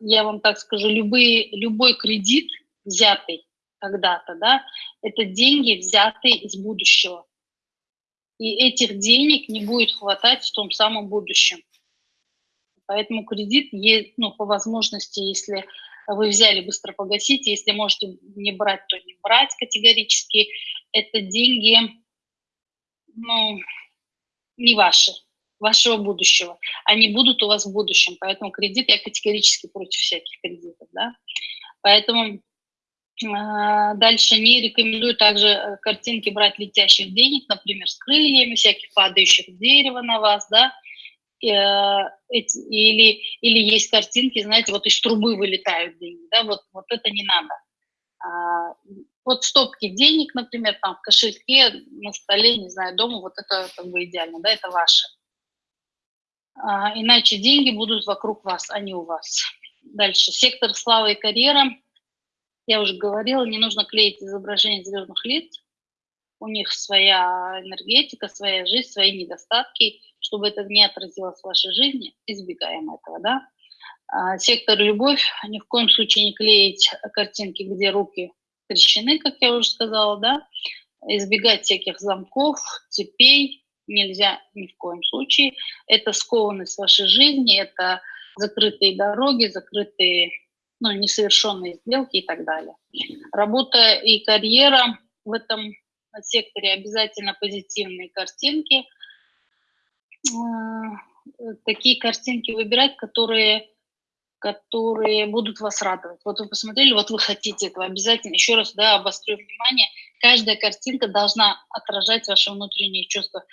я вам так скажу, любые, любой кредит, взятый когда-то, да, это деньги, взятые из будущего. И этих денег не будет хватать в том самом будущем. Поэтому кредит, ну, по возможности, если вы взяли, быстро погасите. Если можете не брать, то не брать категорически. Это деньги, ну, не ваши, вашего будущего. Они будут у вас в будущем, поэтому кредит, я категорически против всяких кредитов, да. Поэтому э, дальше не рекомендую также э, картинки брать летящих денег, например, с крыльями, всяких падающих дерева на вас, да, Э, или, или есть картинки, знаете, вот из трубы вылетают деньги, да, вот, вот это не надо. А, вот стопки денег, например, там в кошельке, на столе, не знаю, дома, вот это как бы идеально, да, это ваше. А, иначе деньги будут вокруг вас, а не у вас. Дальше. Сектор славы и карьера. Я уже говорила, не нужно клеить изображение звездных лиц. У них своя энергетика, своя жизнь, свои недостатки чтобы это не отразилось в вашей жизни, избегаем этого, да. А, сектор «Любовь» ни в коем случае не клеить картинки, где руки крещены, как я уже сказала, да. Избегать всяких замков, цепей нельзя ни в коем случае. Это скованность вашей жизни, это закрытые дороги, закрытые, ну, несовершенные сделки и так далее. Работа и карьера в этом секторе обязательно позитивные картинки – Э, такие картинки выбирать, которые, которые будут вас радовать. Вот вы посмотрели, вот вы хотите этого обязательно. Еще раз да, обострю внимание, каждая картинка должна отражать ваши внутренние чувства.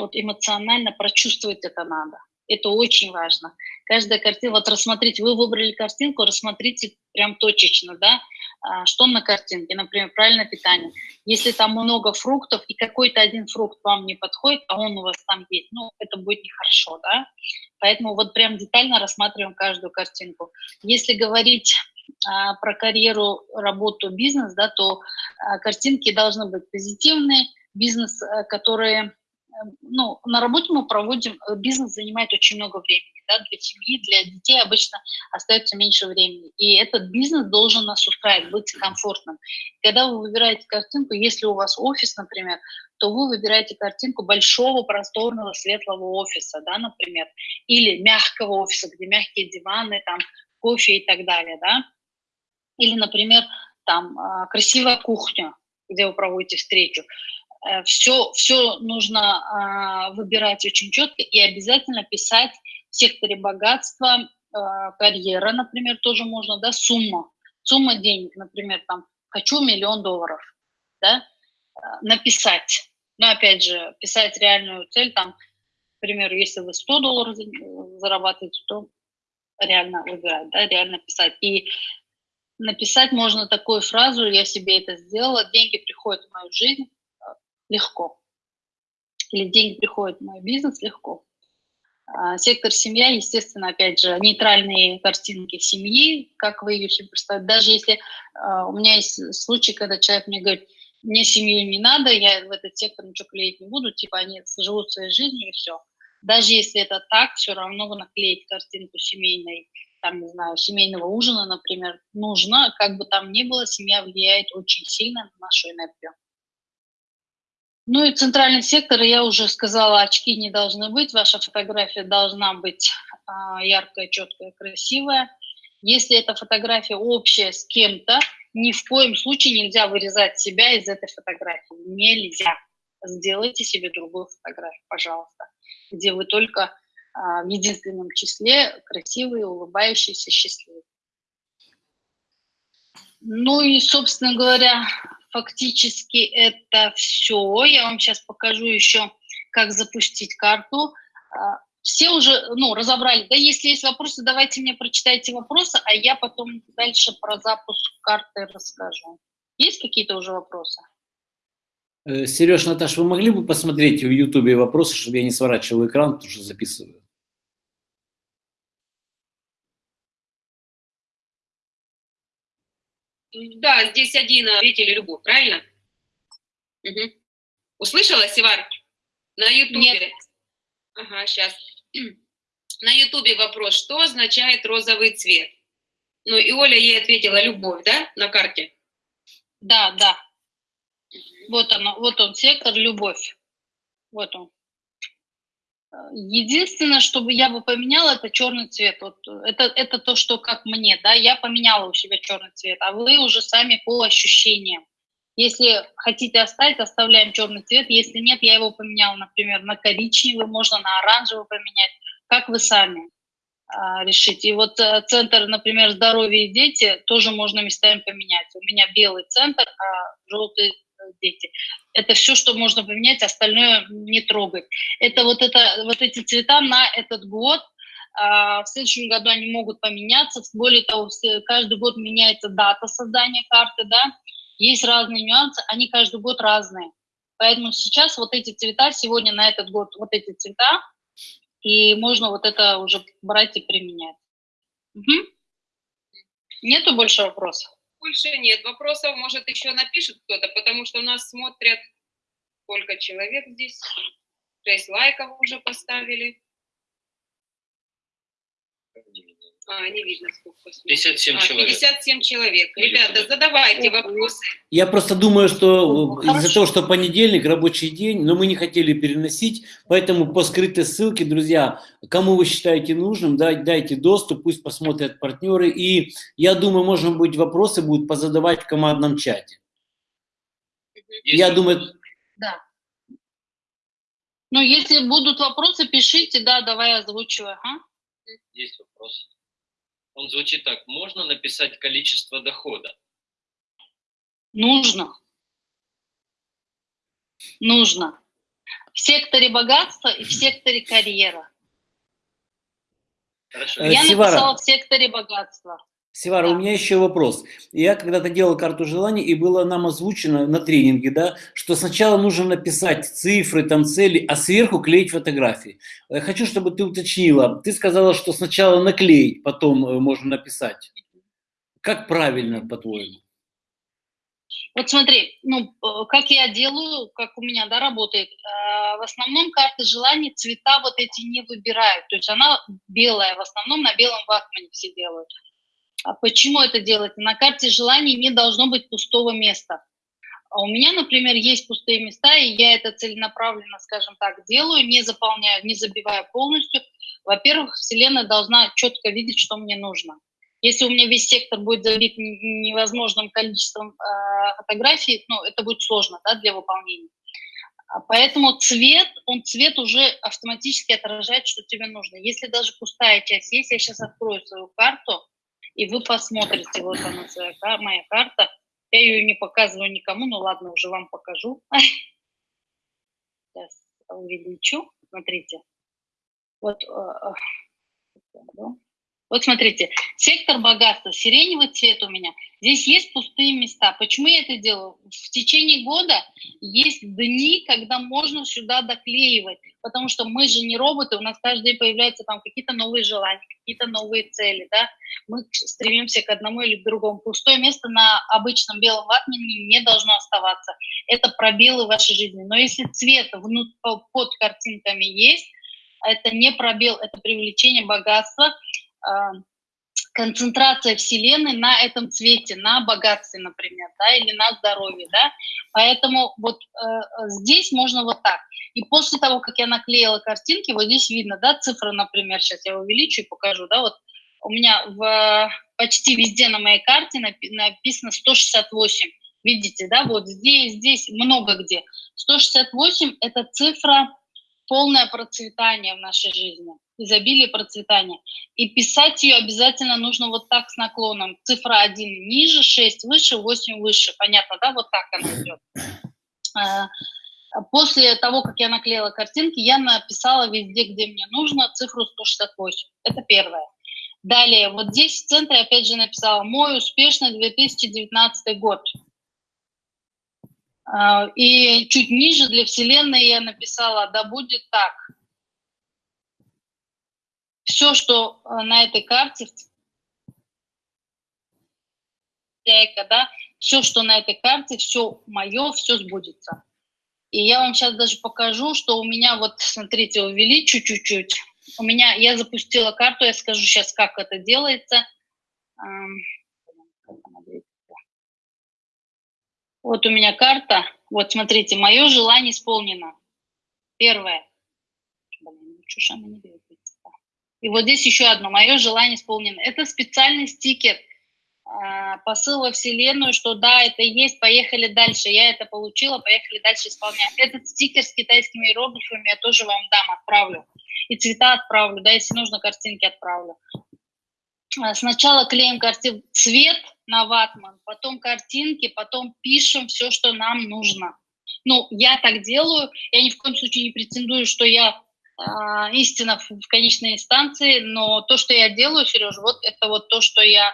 Вот эмоционально прочувствовать это надо. Это очень важно. Каждая картинка, вот рассмотрите, вы выбрали картинку, рассмотрите прям точечно, да, а, что на картинке, например, правильное питание. Если там много фруктов и какой-то один фрукт вам не подходит, а он у вас там есть, ну, это будет нехорошо, да. Поэтому вот прям детально рассматриваем каждую картинку. Если говорить а, про карьеру, работу, бизнес, да, то а, картинки должны быть позитивные, бизнес, а, которые ну, на работе мы проводим, э, бизнес занимает очень много времени, да, для семьи, для детей обычно остается меньше времени. И этот бизнес должен нас устраивать, быть комфортным. Когда вы выбираете картинку, если у вас офис, например, то вы выбираете картинку большого, просторного, светлого офиса, да, например, или мягкого офиса, где мягкие диваны, там, кофе и так далее, да. Или, например, там, а, красивая кухня, где вы проводите встречу все, э, все нужно а, выбирать очень четко и обязательно писать в секторе богатства, а, карьера, например, тоже можно, да, сумма, сумма денег, например, там, хочу миллион долларов, да, э, написать. Но опять же, писать реальную цель, там, к примеру, если вы 100 долларов зарабатываете, то реально выбирать, да, реально писать. И написать можно такую фразу, я себе это сделала, деньги приходят в мою жизнь, легко. Или деньги приходят в мой бизнес легко. А, сектор семья, естественно, опять же, нейтральные картинки семьи, как вы ее себе представляете. Даже если а, у меня есть случай, когда человек мне говорит, мне семью не надо, я в этот сектор ничего клеить не буду, типа они живут своей жизнью и все. Даже если это так, все равно наклеить картинку семейной, там, не знаю, семейного ужина, например, нужно, как бы там ни было, семья влияет очень сильно на нашу энергию. Ну и центральный сектор, я уже сказала, очки не должны быть, ваша фотография должна быть а, яркая, четкая, красивая. Если эта фотография общая с кем-то, ни в коем случае нельзя вырезать себя из этой фотографии. Нельзя. Сделайте себе другую фотографию, пожалуйста, где вы только а, в единственном числе красивые, улыбающиеся, счастливые. Ну и, собственно говоря, фактически это все. Я вам сейчас покажу еще, как запустить карту. А, все уже ну, разобрали. Да, если есть вопросы, давайте мне прочитайте вопросы, а я потом дальше про запуск карты расскажу. Есть какие-то уже вопросы? Э, Сереж, Наташ, вы могли бы посмотреть в Ютубе вопросы, чтобы я не сворачивал экран, потому что записываю? Да, здесь один зритель любовь, правильно? Мгм. Услышала, Севар? На Ютубе. Нет. Ага, сейчас. На Ютубе вопрос, что означает розовый цвет? Ну, и Оля ей ответила любовь, да, на карте? Да, да. Вот оно, вот он, сектор любовь. Вот он. Единственное, что я бы поменяла, это черный цвет. Вот это, это то, что как мне, да, я поменяла у себя черный цвет, а вы уже сами по ощущениям. Если хотите оставить, оставляем черный цвет. Если нет, я его поменяла, например, на коричневый, можно на оранжевый поменять, как вы сами а, решите. И вот э, центр, например, здоровье и дети тоже можно местами поменять. У меня белый центр, а желтый дети. Это все, что можно поменять, остальное не трогать. Это вот, это, вот эти цвета на этот год, а, в следующем году они могут поменяться. Более того, каждый год меняется дата создания карты, да. Есть разные нюансы, они каждый год разные. Поэтому сейчас вот эти цвета, сегодня на этот год вот эти цвета, и можно вот это уже брать и применять. Мгм. Нету больше вопросов? Больше нет вопросов, может, еще напишет кто-то, потому что у нас смотрят сколько человек здесь. Шесть лайков уже поставили. А, не видно, сколько смотрит. 57 А, человек. 57 человек. Ребята, задавайте вопросы. Я просто думаю, что О, из-за хорошо. того, что понедельник, рабочий день, но мы не хотели переносить, поэтому по скрытой ссылке, друзья, кому вы считаете нужным, да, дайте доступ, пусть посмотрят партнеры. И я думаю, может быть, вопросы будут позадавать в командном чате. Есть Я думаю, Да. Ну, если будут вопросы, пишите, да, давай озвучивай. Ага. Есть вопрос. Он звучит так. Можно написать количество дохода? Нужно. Нужно. В секторе богатства и в секторе карьера. Хорошо. Э, Я Севара. написала в секторе богатства. Севара, Да. у меня еще вопрос. Я когда-то делал карту желаний, и было нам озвучено на тренинге, да, что сначала нужно написать цифры, там цели, а сверху клеить фотографии. Э, Хочу, чтобы ты уточнила. Ты сказала, что сначала наклеить, потом э, можно написать. Как правильно, по-твоему? Вот смотри, ну, э, как я делаю, как у меня, да, работает, в основном карты желаний цвета вот эти не выбирают, то есть она белая, в основном на белом ватмане все делают. А почему это делать? На карте желаний не должно быть пустого места. А у меня, например, есть пустые места, и я это целенаправленно, скажем так, делаю, не заполняю, не забиваю полностью. Во-первых, Вселенная должна четко видеть, что мне нужно. Если у меня весь сектор будет забит невозможным количеством э, фотографий, ну, это будет сложно да, для выполнения. Поэтому цвет, он цвет уже автоматически отражает, что тебе нужно. Если даже пустая часть есть, я сейчас открою свою карту, и вы посмотрите, вот она, своя, моя карта. Я ее не показываю никому, ну ладно, уже вам покажу. Сейчас увеличу, смотрите. Вот, э, э, вот смотрите, сектор богатства, сиреневый цвет у меня. Здесь есть пустые места. Почему я это делаю? В течение года есть дни, когда можно сюда доклеивать, потому что мы же не роботы, у нас каждый день появляются там какие-то новые желания, какие-то новые цели, да. Мы стремимся к одному или к другому. Пустое место на обычном белом ватмане не должно оставаться. Это пробелы в вашей жизни. Но если цвет внут- по- под картинками есть, это не пробел, это привлечение богатства, а, концентрация Вселенной на этом цвете, на богатстве, например, да, или на здоровье, да. Поэтому вот э, э, здесь можно вот так. И после того, как я наклеила картинки, вот здесь видно, да, цифра, например, сейчас я увеличу и покажу, да, вот у меня в, почти везде на моей карте напи- написано 168. Видите, да, вот здесь, здесь, много где. 168 – это цифра полное процветание в нашей жизни, изобилие процветания. И писать ее обязательно нужно вот так с наклоном. Цифра 1 ниже, 6 выше, 8 выше. Понятно, да? Вот так она идет. А, После того, как я наклеила картинки, я написала везде, где мне нужно, цифру 168. Это первое. Далее, вот здесь в центре опять же написала «Мой успешный 2019 год». А, И чуть ниже для Вселенной я написала «Да будет так». Все, что э, на этой карте, хозяйка, да, все, что на этой карте, все мое, все сбудется. И я вам сейчас даже покажу, что у меня вот, смотрите, увеличу чуть-чуть. У меня, я запустила карту, я скажу сейчас, как это делается. Вот у меня карта. Вот смотрите, мое желание исполнено. Первое. И вот здесь еще одно. Мое желание исполнено. Это специальный стикер – а, посыл во Вселенную, что да, это есть, поехали дальше. Я это получила, поехали дальше исполнять. Этот стикер с китайскими иероглифами я тоже вам дам, отправлю. И цвета отправлю, да, если нужно, картинки отправлю. А, сначала клеим картин цвет на ватман, потом картинки, потом пишем все, что нам нужно. Ну, я так делаю, я ни в коем случае не претендую, что я э, истина в, в конечной инстанции, но то, что я делаю, Сереж, вот это вот то, что я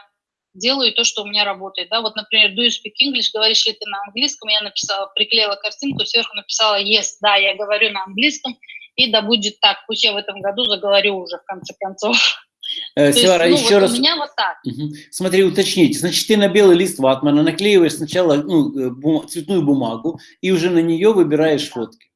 делаю то, что у меня работает. Да? Вот, например, do you speak English, говоришь ли ты на английском, я написала, приклеила картинку, сверху написала yes, да, я говорю на английском, и да будет так, пусть я в этом году заговорю уже в конце концов. Э, Севара, есть, ну, еще вот раз. У меня вот так. Угу. Смотри, уточните. Значит, ты на белый лист ватмана наклеиваешь сначала ну, э, бум... цветную бумагу и уже на нее выбираешь фотки.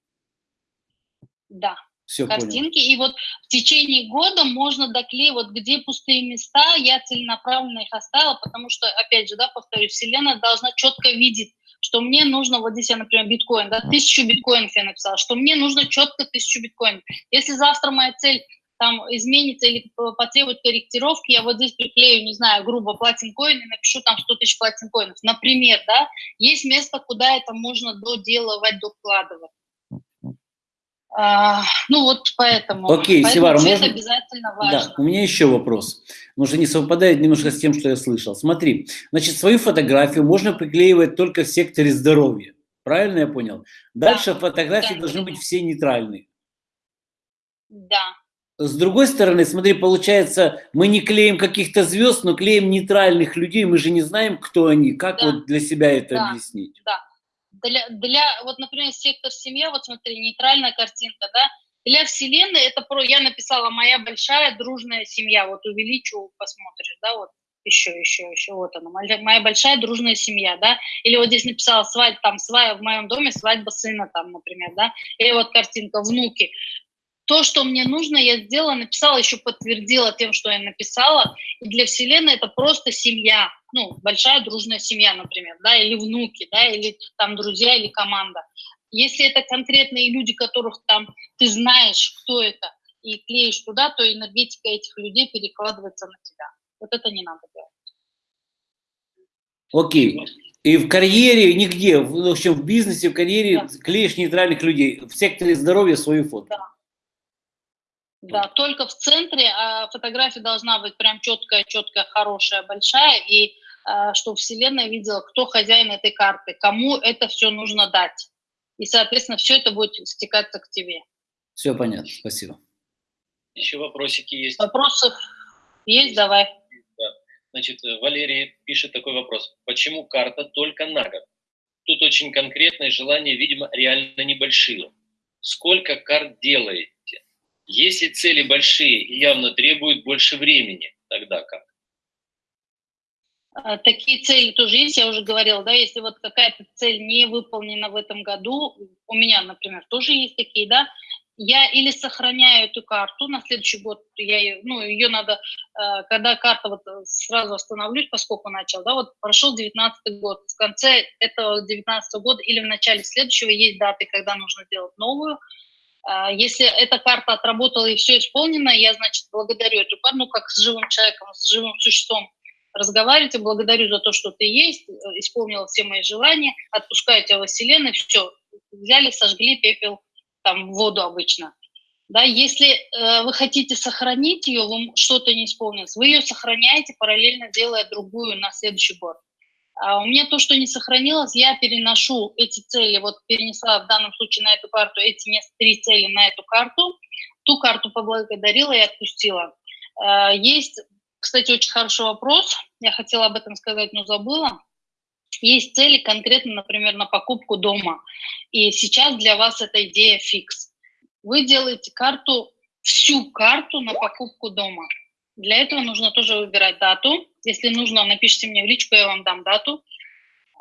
Да. Все картинки. Понял. И вот в течение года можно доклеить, вот где пустые места, я целенаправленно их оставила, потому что, опять же, да, повторюсь, Вселенная должна четко видеть, что мне нужно, вот здесь я, например, биткоин, да, тысячу биткоинов я написала, что мне нужно четко тысячу биткоинов. Если завтра моя цель там изменится или потребует корректировки, я вот здесь приклею, не знаю, грубо платинкоин и напишу там 100 тысяч платинкоинов. Например, да, есть место, куда это можно доделывать, докладывать. А, ну вот поэтому. Окей, поэтому цвет можно... обязательно важно. Да, у меня еще вопрос. Может, не совпадает немножко с тем, что я слышал. Смотри, значит, свою фотографию можно приклеивать только в секторе здоровья. Правильно я понял? Дальше да, фотографии да, должны да. быть все нейтральные. Да. С другой стороны, смотри, получается, мы не клеим каких-то звезд, но клеим нейтральных людей. Мы же не знаем, кто они. Как Да. вот для себя это Да. объяснить? Да. Для, для, вот, например, сектор семья, вот смотри, нейтральная картинка, да, для Вселенной это про, я написала моя большая дружная семья, вот увеличу, посмотришь, да, вот еще, еще, еще, вот она, моя, моя большая дружная семья, да, или вот здесь написала свадьба, там, свадьба в моем доме, свадьба сына, там, например, да, или вот картинка внуки. То, что мне нужно, я сделала, написала, еще подтвердила тем, что я написала. И для Вселенной это просто семья, ну, большая дружная семья, например, да, или внуки, да, или там друзья, или команда. Если это конкретные люди, которых там ты знаешь, кто это, и клеишь туда, то энергетика этих людей перекладывается на тебя. Вот это не надо делать. Окей. И в карьере нигде, в в общем, в бизнесе, в карьере Да. клеишь нейтральных людей. В секторе здоровья свою фото. Да. Да, только в центре а фотография должна быть прям четкая, четкая, хорошая, большая, и а, чтобы Вселенная видела, кто хозяин этой карты, кому это все нужно дать. И, соответственно, все это будет стекаться к тебе. Все понятно, спасибо. Еще вопросики есть. Вопросов есть? Давай. Да. Значит, Валерий пишет такой вопрос. Почему карта только на год? Тут очень конкретное желание, видимо, реально небольшие. Сколько карт делаете? Если цели большие и явно требуют больше времени, тогда как? А, Такие цели тоже есть, я уже говорила, да, если вот какая-то цель не выполнена в этом году, у меня, например, тоже есть такие, да, я или сохраняю эту карту на следующий год, я ее, ну, ее надо, э, когда карта, вот э, сразу остановлюсь, поскольку начал, да, вот прошел 19 год, в конце этого 19 года или в начале следующего есть даты, когда нужно делать новую, А, Если эта карта отработала и все исполнено, я, значит, благодарю эту карту, ну, как с живым человеком, с живым существом разговариваете, благодарю за то, что ты есть, э, исполнила все мои желания, отпускаю тебя во Вселенную, все, взяли, сожгли пепел, там, в воду обычно. Да, если э, вы хотите сохранить ее, вы что-то не исполнилось, вы ее сохраняете, параллельно делая другую на следующий год. А у меня то, что не сохранилось, я переношу эти цели, вот перенесла в данном случае на эту карту эти три цели на эту карту, ту карту поблагодарила и отпустила. Э, Есть, кстати, очень хороший вопрос, я хотела об этом сказать, но забыла. Есть цели конкретно, например, на покупку дома. И сейчас для вас эта идея фикс. Вы делаете карту, всю карту на покупку дома. Для этого нужно тоже выбирать дату. Если нужно, напишите мне в личку, я вам дам дату.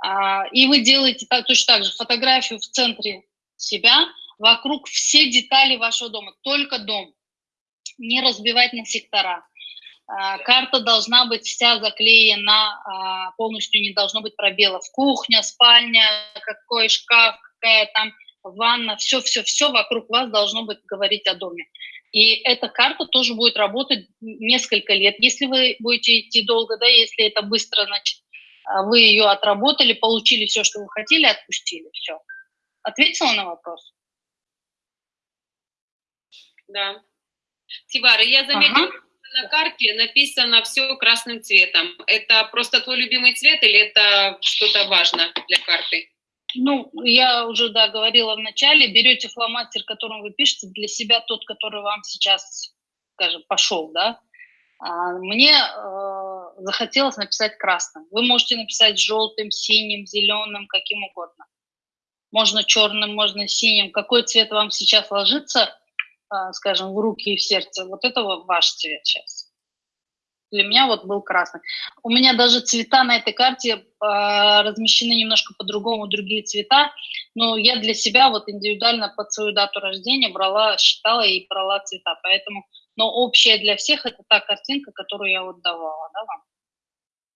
А, И вы делаете точно так же фотографию в центре себя вокруг все детали вашего дома, только дом. Не разбивать на сектора. А, карта должна быть вся заклеена, а, полностью не должно быть пробелов. Кухня, спальня, какой шкаф, какая там ванна, все-все-все вокруг вас должно быть говорить о доме. И эта карта тоже будет работать несколько лет. Если вы будете идти долго, да, если это быстро, значит, а, вы ее отработали, получили все, что вы хотели, отпустили, все. Ответила на вопрос? Да. Тивара, я заметила, ага. на карте написано все красным цветом. Это просто твой любимый цвет или это что-то важно для карты? Ну, я уже, да, говорила в начале, берете фломастер, которым вы пишете, для себя тот, который вам сейчас, скажем, пошел, да. А мне э, захотелось написать красным. Вы можете написать желтым, синим, зеленым, каким угодно. Можно черным, можно синим. Какой цвет вам сейчас ложится, э, скажем, в руки и в сердце, вот это ваш цвет сейчас для меня вот был красный. У меня даже цвета на этой карте э, размещены немножко по-другому, другие цвета, но я для себя вот индивидуально под свою дату рождения брала, считала и брала цвета, поэтому, но общая для всех это та картинка, которую я вот давала, да, вам.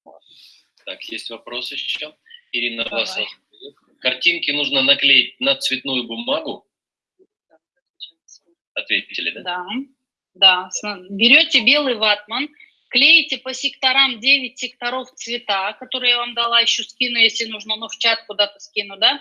Вот. Так, есть вопрос еще? Ирина Власова. Картинки нужно наклеить на цветную бумагу? Ответили, да? Да, да. Берете белый ватман, клеите по секторам 9 секторов цвета, которые я вам дала, еще скину, если нужно, но в чат куда-то скину, да,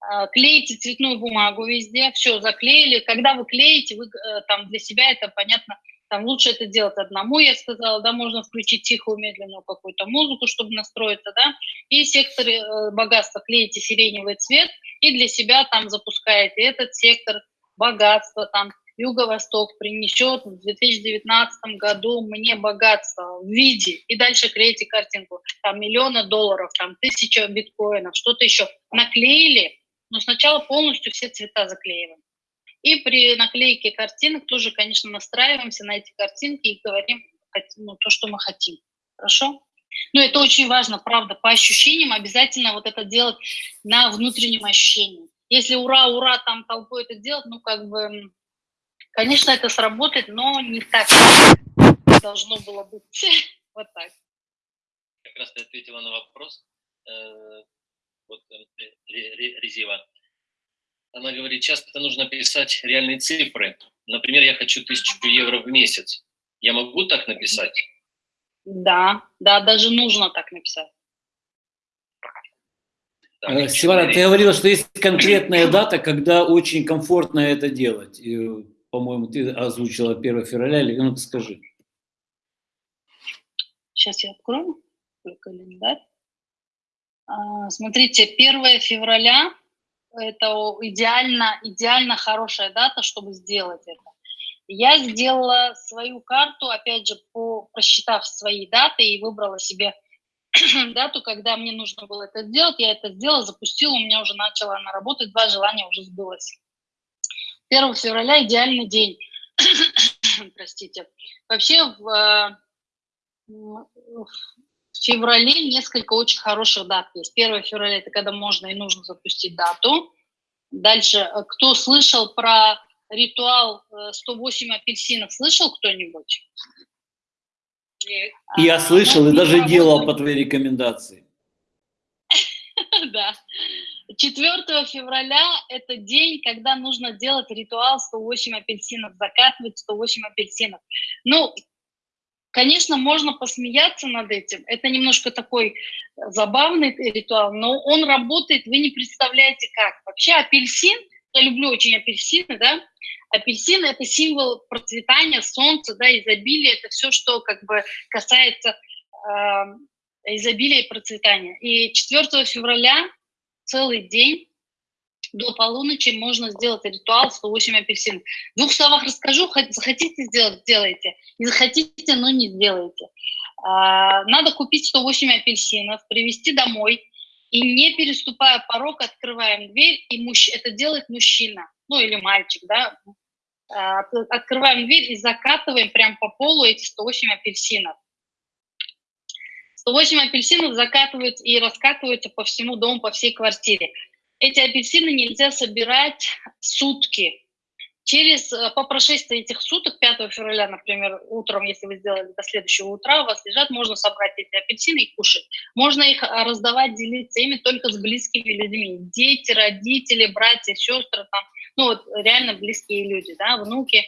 а, клеите цветную бумагу везде, все, заклеили. Когда вы клеите, вы э, там для себя это понятно, там лучше это делать одному, я сказала, да, можно включить тихую, медленную какую-то музыку, чтобы настроиться, да, и сектор э, богатства клеите сиреневый цвет, и для себя там запускаете. Этот сектор богатства, там Юго-Восток принесет в 2019 году мне богатство в виде, и дальше клеите картинку, там миллионы долларов, там тысяча биткоинов, что-то еще. Наклеили, но сначала полностью все цвета заклеиваем. И при наклейке картинок тоже, конечно, настраиваемся на эти картинки и говорим ну, то, что мы хотим. Хорошо? Но это очень важно, правда, по ощущениям обязательно вот это делать на внутреннем ощущении. Если ура, ура, там толпой это делать, ну, как бы Конечно, это сработает, но не так должно было быть. Вот так. Как раз ты ответила на вопрос. Э, вот э, Резива. Она говорит, часто нужно писать реальные цифры. Например, я хочу тысячу евро в месяц. Я могу так написать? Да, да, даже нужно так написать. Так, Севара, ты говорила, что есть конкретная дата, когда очень комфортно это делать по-моему, ты озвучила 1 февраля, или ну-ка скажи. Сейчас я открою календарь. А, смотрите, 1 февраля – это идеально, идеально хорошая дата, чтобы сделать это. Я сделала свою карту, опять же, по, просчитав свои даты и выбрала себе дату, когда мне нужно было это сделать. Я это сделала, запустила, у меня уже начала она работать, два желания уже сбылось. 1 февраля идеальный день. Простите. Вообще в, в феврале несколько очень хороших дат есть. 1 февраля – это когда можно и нужно запустить дату. Дальше, э, кто слышал про ритуал 108 э, апельсинов, слышал кто-нибудь? Нет. Я а, слышал и даже делал по твоей рекомендации. Да. 4 февраля – это день, когда нужно делать ритуал 108 апельсинов, закатывать 108 апельсинов. Ну, конечно, можно посмеяться над этим. Это немножко такой забавный ритуал, но он работает, вы не представляете как. Вообще апельсин, я люблю очень апельсины, да, апельсин – это символ процветания, солнца, да, изобилия, это все, что как бы касается э, изобилия и процветания. И 4 февраля целый день до полуночи можно сделать ритуал 108 апельсин. В двух словах расскажу, захотите сделать, сделайте. Не захотите, но не сделайте. А, надо купить 108 апельсинов, привезти домой, и не переступая порог, открываем дверь, и мужч... это делает мужчина, ну или мальчик, да, а, открываем дверь и закатываем прям по полу эти 108 апельсинов. 108 апельсинов закатываются и раскатываются по всему дому, по всей квартире. эти апельсины нельзя собирать сутки. Через, э, по прошествии этих суток, 5 февраля, например, утром, если вы сделали до следующего утра, у вас лежат, можно собрать эти апельсины и кушать. Можно их а, раздавать, делиться ими только с близкими людьми. Дети, родители, братья, сестры, там, ну вот реально близкие люди, да, внуки.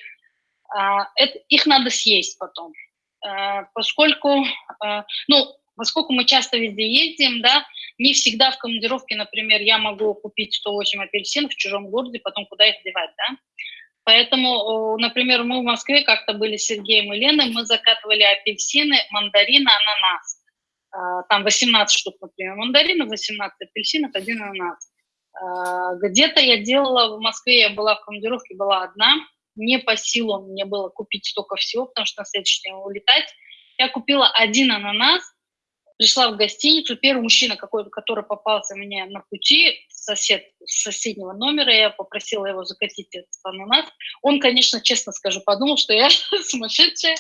А, это, их надо съесть потом. А, поскольку, ну, поскольку мы часто везде ездим, да, не всегда в командировке, например, я могу купить 108 апельсинов в чужом городе, потом куда их девать, да. Поэтому, например, мы в Москве как-то были с Сергеем и Леной, мы закатывали апельсины, мандарины, ананас. А, там 18 штук, например, мандаринов, 18 апельсинов, один ананас. А, где-то я делала, в Москве я была в командировке, была одна, не по силам мне было купить столько всего, потому что на следующий день улетать. Я купила один ананас, пришла в гостиницу, первый мужчина какой-то, который попался мне на пути, сосед с соседнего номера, я попросила его закатить этот ананас. Он, конечно, честно скажу, подумал, что я сумасшедшая,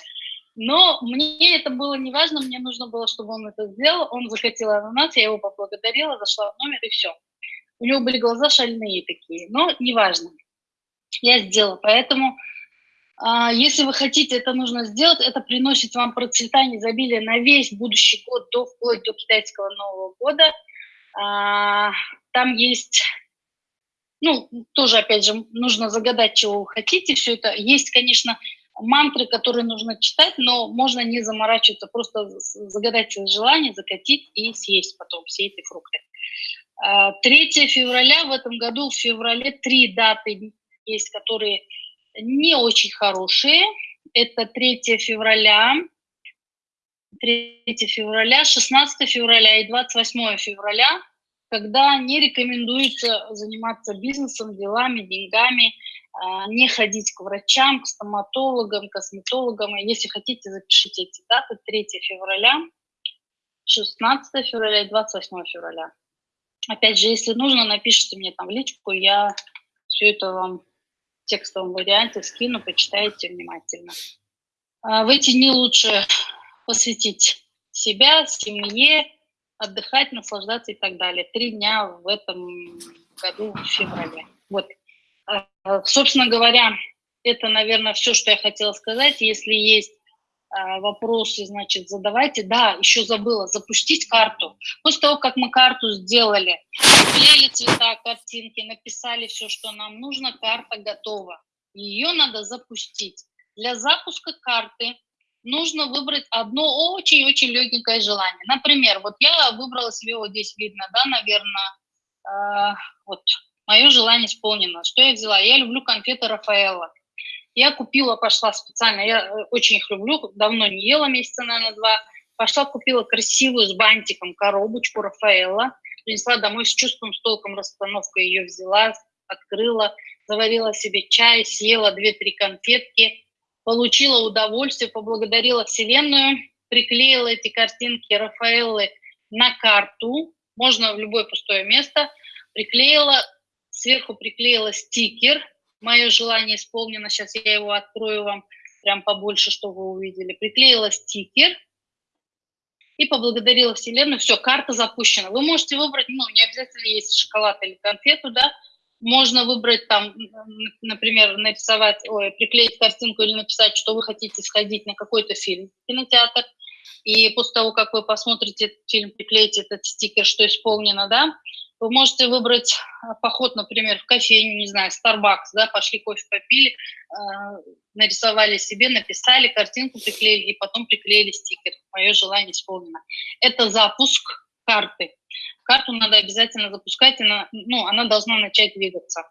но мне это было не важно, мне нужно было, чтобы он это сделал. Он захотел ананас, я его поблагодарила, зашла в номер и все. У него были глаза шальные такие, но неважно. Я сделала, поэтому если вы хотите это нужно сделать, это приносит вам процветание, изобилие на весь будущий год, до, вплоть до китайского Нового года. А, там есть, ну, тоже, опять же, нужно загадать, чего вы хотите, все это. Есть, конечно, мантры, которые нужно читать, но можно не заморачиваться, просто загадать свои желания, закатить и съесть потом все эти фрукты. 3 а, февраля в этом году, в феврале три даты есть, которые не очень хорошие. Это 3 февраля, 3 февраля, 16 февраля и 28 февраля, когда не рекомендуется заниматься бизнесом, делами, деньгами, а, не ходить к врачам, к стоматологам, косметологам. Если хотите, запишите эти даты. 3 февраля, 16 февраля и 28 февраля. Опять же, если нужно, напишите мне там в личку, я все это вам текстовом варианте скину, почитайте внимательно. А, в эти дни лучше посвятить себя, семье, отдыхать, наслаждаться и так далее. Три дня в этом году в феврале. Вот. А, собственно говоря, это, наверное, все, что я хотела сказать. Если есть вопросы, значит, задавайте. Да, еще забыла, запустить карту. После того, как мы карту сделали, приклеили цвета, картинки, написали все, что нам нужно, карта готова. Ее надо запустить. Для запуска карты нужно выбрать одно очень-очень легенькое желание. Например, вот я выбрала себе, вот здесь видно, да, наверное, э, вот, мое желание исполнено. Что я взяла? Я люблю конфеты Рафаэла. Я купила, пошла специально, я э, очень их люблю, давно не ела, месяца, наверное, два. Пошла, купила красивую с бантиком коробочку Рафаэла, принесла домой с чувством, с толком расстановкой ее взяла, открыла, заварила себе чай, съела две-три конфетки, получила удовольствие, поблагодарила Вселенную, приклеила эти картинки Рафаэллы на карту, можно в любое пустое место, приклеила, сверху приклеила стикер Мое желание исполнено. Сейчас я его открою вам прям побольше, чтобы вы увидели. Приклеила стикер и поблагодарила Вселенную. Все, карта запущена. Вы можете выбрать, ну, не обязательно есть шоколад или конфету, да, можно выбрать там, например, нарисовать, ой, приклеить картинку или написать, что вы хотите сходить на какой-то фильм в кинотеатр. И после того, как вы посмотрите этот фильм, приклеите этот стикер, что исполнено, да, вы можете выбрать а, поход, например, в кофейню, не знаю, Starbucks, да, пошли кофе попили, э, нарисовали себе, написали, картинку приклеили и потом приклеили стикер. Мое желание исполнено. Это запуск карты. Карту надо обязательно запускать, она, ну, она должна начать двигаться.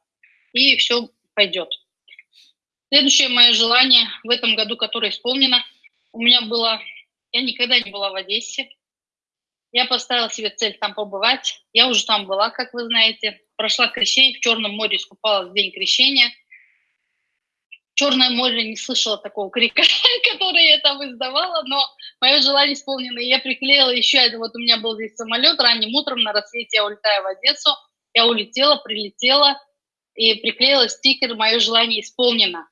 И все пойдет. Следующее мое желание в этом году, которое исполнено, у меня было, я никогда не была в Одессе, я поставила себе цель там побывать. Я уже там была, как вы знаете. Прошла крещение, в Черном море искупалась в день крещения. Черное море не слышала такого крика, который я там издавала, но мое желание исполнено. Я приклеила еще один, вот у меня был здесь самолет, ранним утром на рассвете я улетаю в Одессу. Я улетела, прилетела и приклеила стикер «Мое желание исполнено».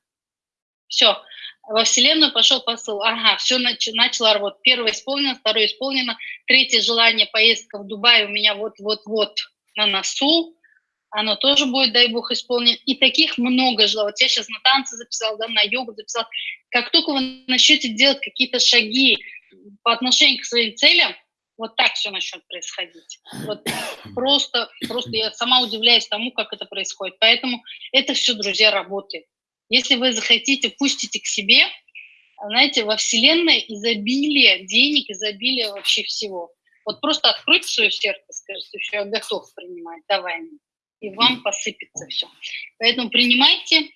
Все, во Вселенную пошел посыл. Ага, все нач, начало работать. Первое исполнено, второе исполнено. Третье желание, поездка в Дубай у меня вот-вот-вот на носу. оно тоже будет, дай бог, исполнено. И таких много же. Вот я сейчас на танцы записал, да, на йогу записал. Как только вы начнете делать какие-то шаги по отношению к своим целям, вот так все начнет происходить. Вот просто, просто я сама удивляюсь тому, как это происходит. Поэтому это все, друзья, работает. Если вы захотите, пустите к себе, знаете, во Вселенной изобилие денег, изобилие вообще всего. Вот просто откройте свое сердце, скажите, что я готов принимать, давай мне. И вам посыпется все. Поэтому принимайте.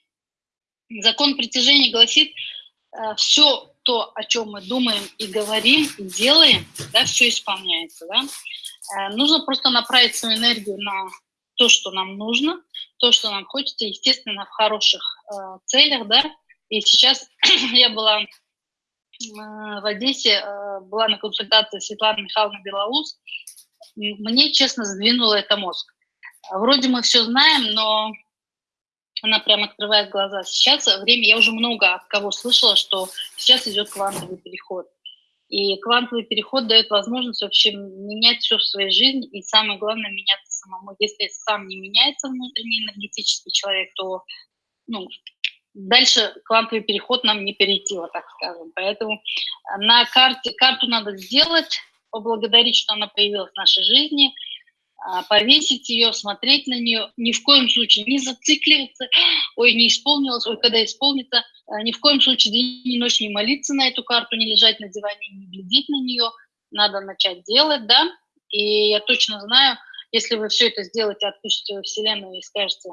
Закон притяжения гласит, э, все то, о чем мы думаем и говорим, и делаем, да, все исполняется, да. Э, нужно просто направить свою энергию на то, что нам нужно, то, что нам хочется, естественно, в хороших целях, да. И сейчас я была э, в Одессе, э, была на консультации Светланы Михайловны Белоус. Мне, честно, сдвинуло это мозг. Вроде мы все знаем, но она прям открывает глаза. Сейчас время, я уже много от кого слышала, что сейчас идет квантовый переход. И квантовый переход дает возможность вообще менять все в своей жизни, и самое главное меняться самому. Если сам не меняется внутренний энергетический человек, то ну, дальше квантовый переход нам не перейти, так скажем. Поэтому на карте карту надо сделать, поблагодарить, что она появилась в нашей жизни – а, повесить ее, смотреть на нее, ни в коем случае не зацикливаться, ой, не исполнилось, ой, когда исполнится, а, ни в коем случае день и ночь не молиться на эту карту, не лежать на диване, не глядеть на нее, надо начать делать, да, и я точно знаю, если вы все это сделаете, отпустите во Вселенную и скажете,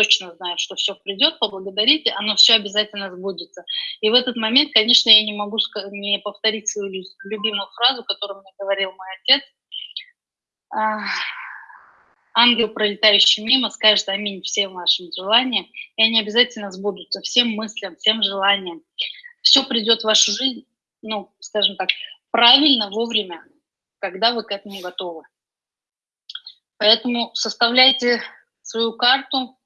точно знаю, что все придет, поблагодарите, оно все обязательно сбудется. И в этот момент, конечно, я не могу не повторить свою любимую фразу, которую мне говорил мой отец, ангел, пролетающий мимо, скажет аминь всем вашим желаниям, и они обязательно сбудутся, всем мыслям, всем желаниям. Все придет в вашу жизнь, ну, скажем так, правильно, вовремя, когда вы к этому готовы. Поэтому составляйте свою карту,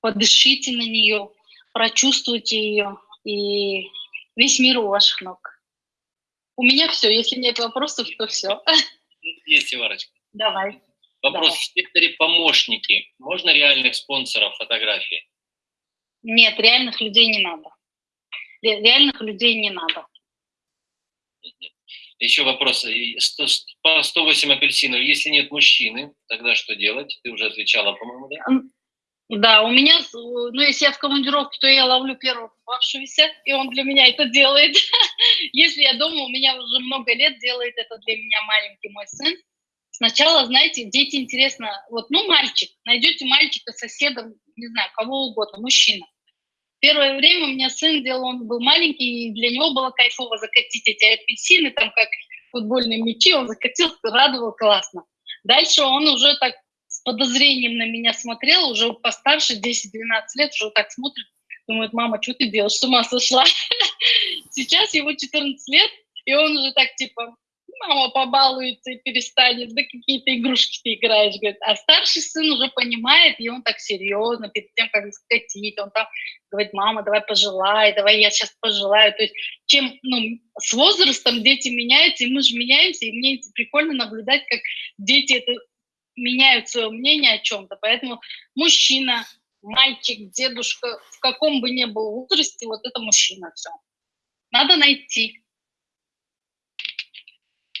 подышите на нее, прочувствуйте ее, и весь мир у ваших ног. У меня все. Если нет вопросов, то все. Есть, Иварочка. Давай. Вопрос. Давай. В секторе помощники. Можно реальных спонсоров фотографии? Нет, реальных людей не надо. Реальных людей не надо. Еще вопрос. По 108 апельсинов. Если нет мужчины, тогда что делать? Ты уже отвечала, по-моему, да? Да, у меня, ну, если я в командировке, то я ловлю первого попавшегося, и он для меня это делает. если я дома, у меня уже много лет делает это для меня маленький мой сын. Сначала, знаете, дети интересно, вот, ну, мальчик, найдете мальчика, соседа, не знаю, кого угодно, мужчина. Первое время у меня сын делал, он был маленький, и для него было кайфово закатить эти апельсины, там, как футбольные мячи, он закатил, радовал, классно. Дальше он уже так с подозрением на меня смотрел, уже постарше, 10-12 лет, уже так смотрит, думает, мама, что ты делаешь, с ума сошла? Сейчас ему 14 лет, и он уже так, типа, мама побалуется и перестанет, да какие-то игрушки ты играешь, говорит. А старший сын уже понимает, и он так серьезно, перед тем, как скатить, он там говорит, мама, давай пожелай, давай я сейчас пожелаю. То есть чем, ну, с возрастом дети меняются, и мы же меняемся, и мне прикольно наблюдать, как дети это меняют свое мнение о чем-то. Поэтому мужчина, мальчик, дедушка, в каком бы ни был возрасте, вот это мужчина все. Надо найти.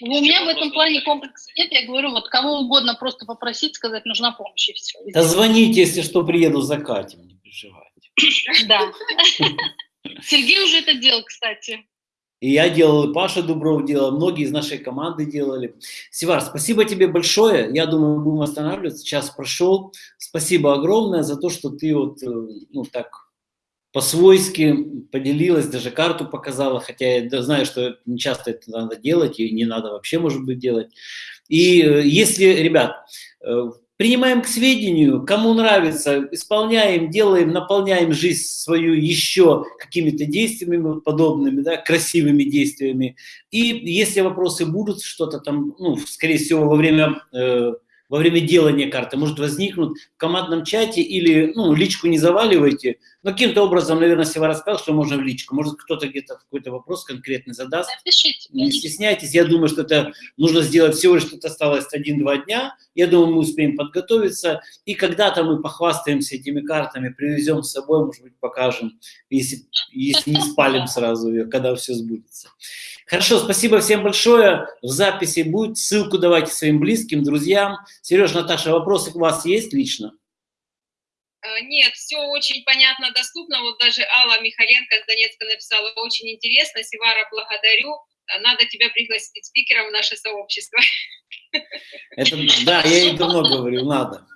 У меня в этом плане комплекса нет, я говорю, вот кого угодно просто попросить, сказать, нужна помощь, и все. Да звоните, если что, приеду за Катей, не переживайте. Да. Сергей уже это делал, кстати. И я делал, и Паша Дубров делал, многие из нашей команды делали. Севар, спасибо тебе большое. Я думаю, будем останавливаться. Час прошел. Спасибо огромное за то, что ты вот, э, ну, так по-свойски поделилась, даже карту показала, хотя я знаю, что не часто это надо делать, и не надо вообще, может быть, делать. И э, если, ребят, э, принимаем к сведению, кому нравится, исполняем, делаем, наполняем жизнь свою еще какими-то действиями подобными, да, красивыми действиями. И если вопросы будут, что-то там, ну, скорее всего, во время э, во время делания карты может возникнуть в командном чате или, ну, личку не заваливайте, но каким-то образом, наверное, Сева рассказал, что можно в личку. Может, кто-то где-то какой-то вопрос конкретный задаст. Напишите. Не стесняйтесь, я думаю, что это нужно сделать всего лишь, что осталось один-два дня. Я думаю, мы успеем подготовиться. И когда-то мы похвастаемся этими картами, привезем с собой, может быть, покажем, если, если не спалим сразу ее, когда все сбудется. Хорошо, спасибо всем большое. В записи будет. Ссылку давайте своим близким, друзьям. Сереж, Наташа, вопросы у вас есть лично? Э, нет, все очень понятно, доступно. Вот даже Алла Михаленко с Донецка написала, очень интересно. Сивара, благодарю. Надо тебя пригласить спикером в наше сообщество. Это, да, я ей давно говорю, надо.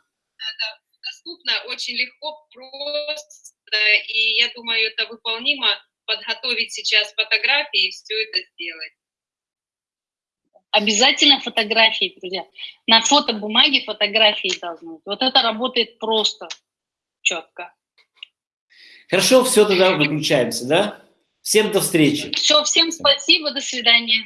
Доступно, очень легко, просто, и я думаю, это выполнимо подготовить сейчас фотографии и все это сделать. Обязательно фотографии, друзья. На фотобумаге фотографии должны быть. Вот это работает просто четко. Хорошо, все, тогда выключаемся, да? Всем до встречи. Все, всем спасибо, до свидания.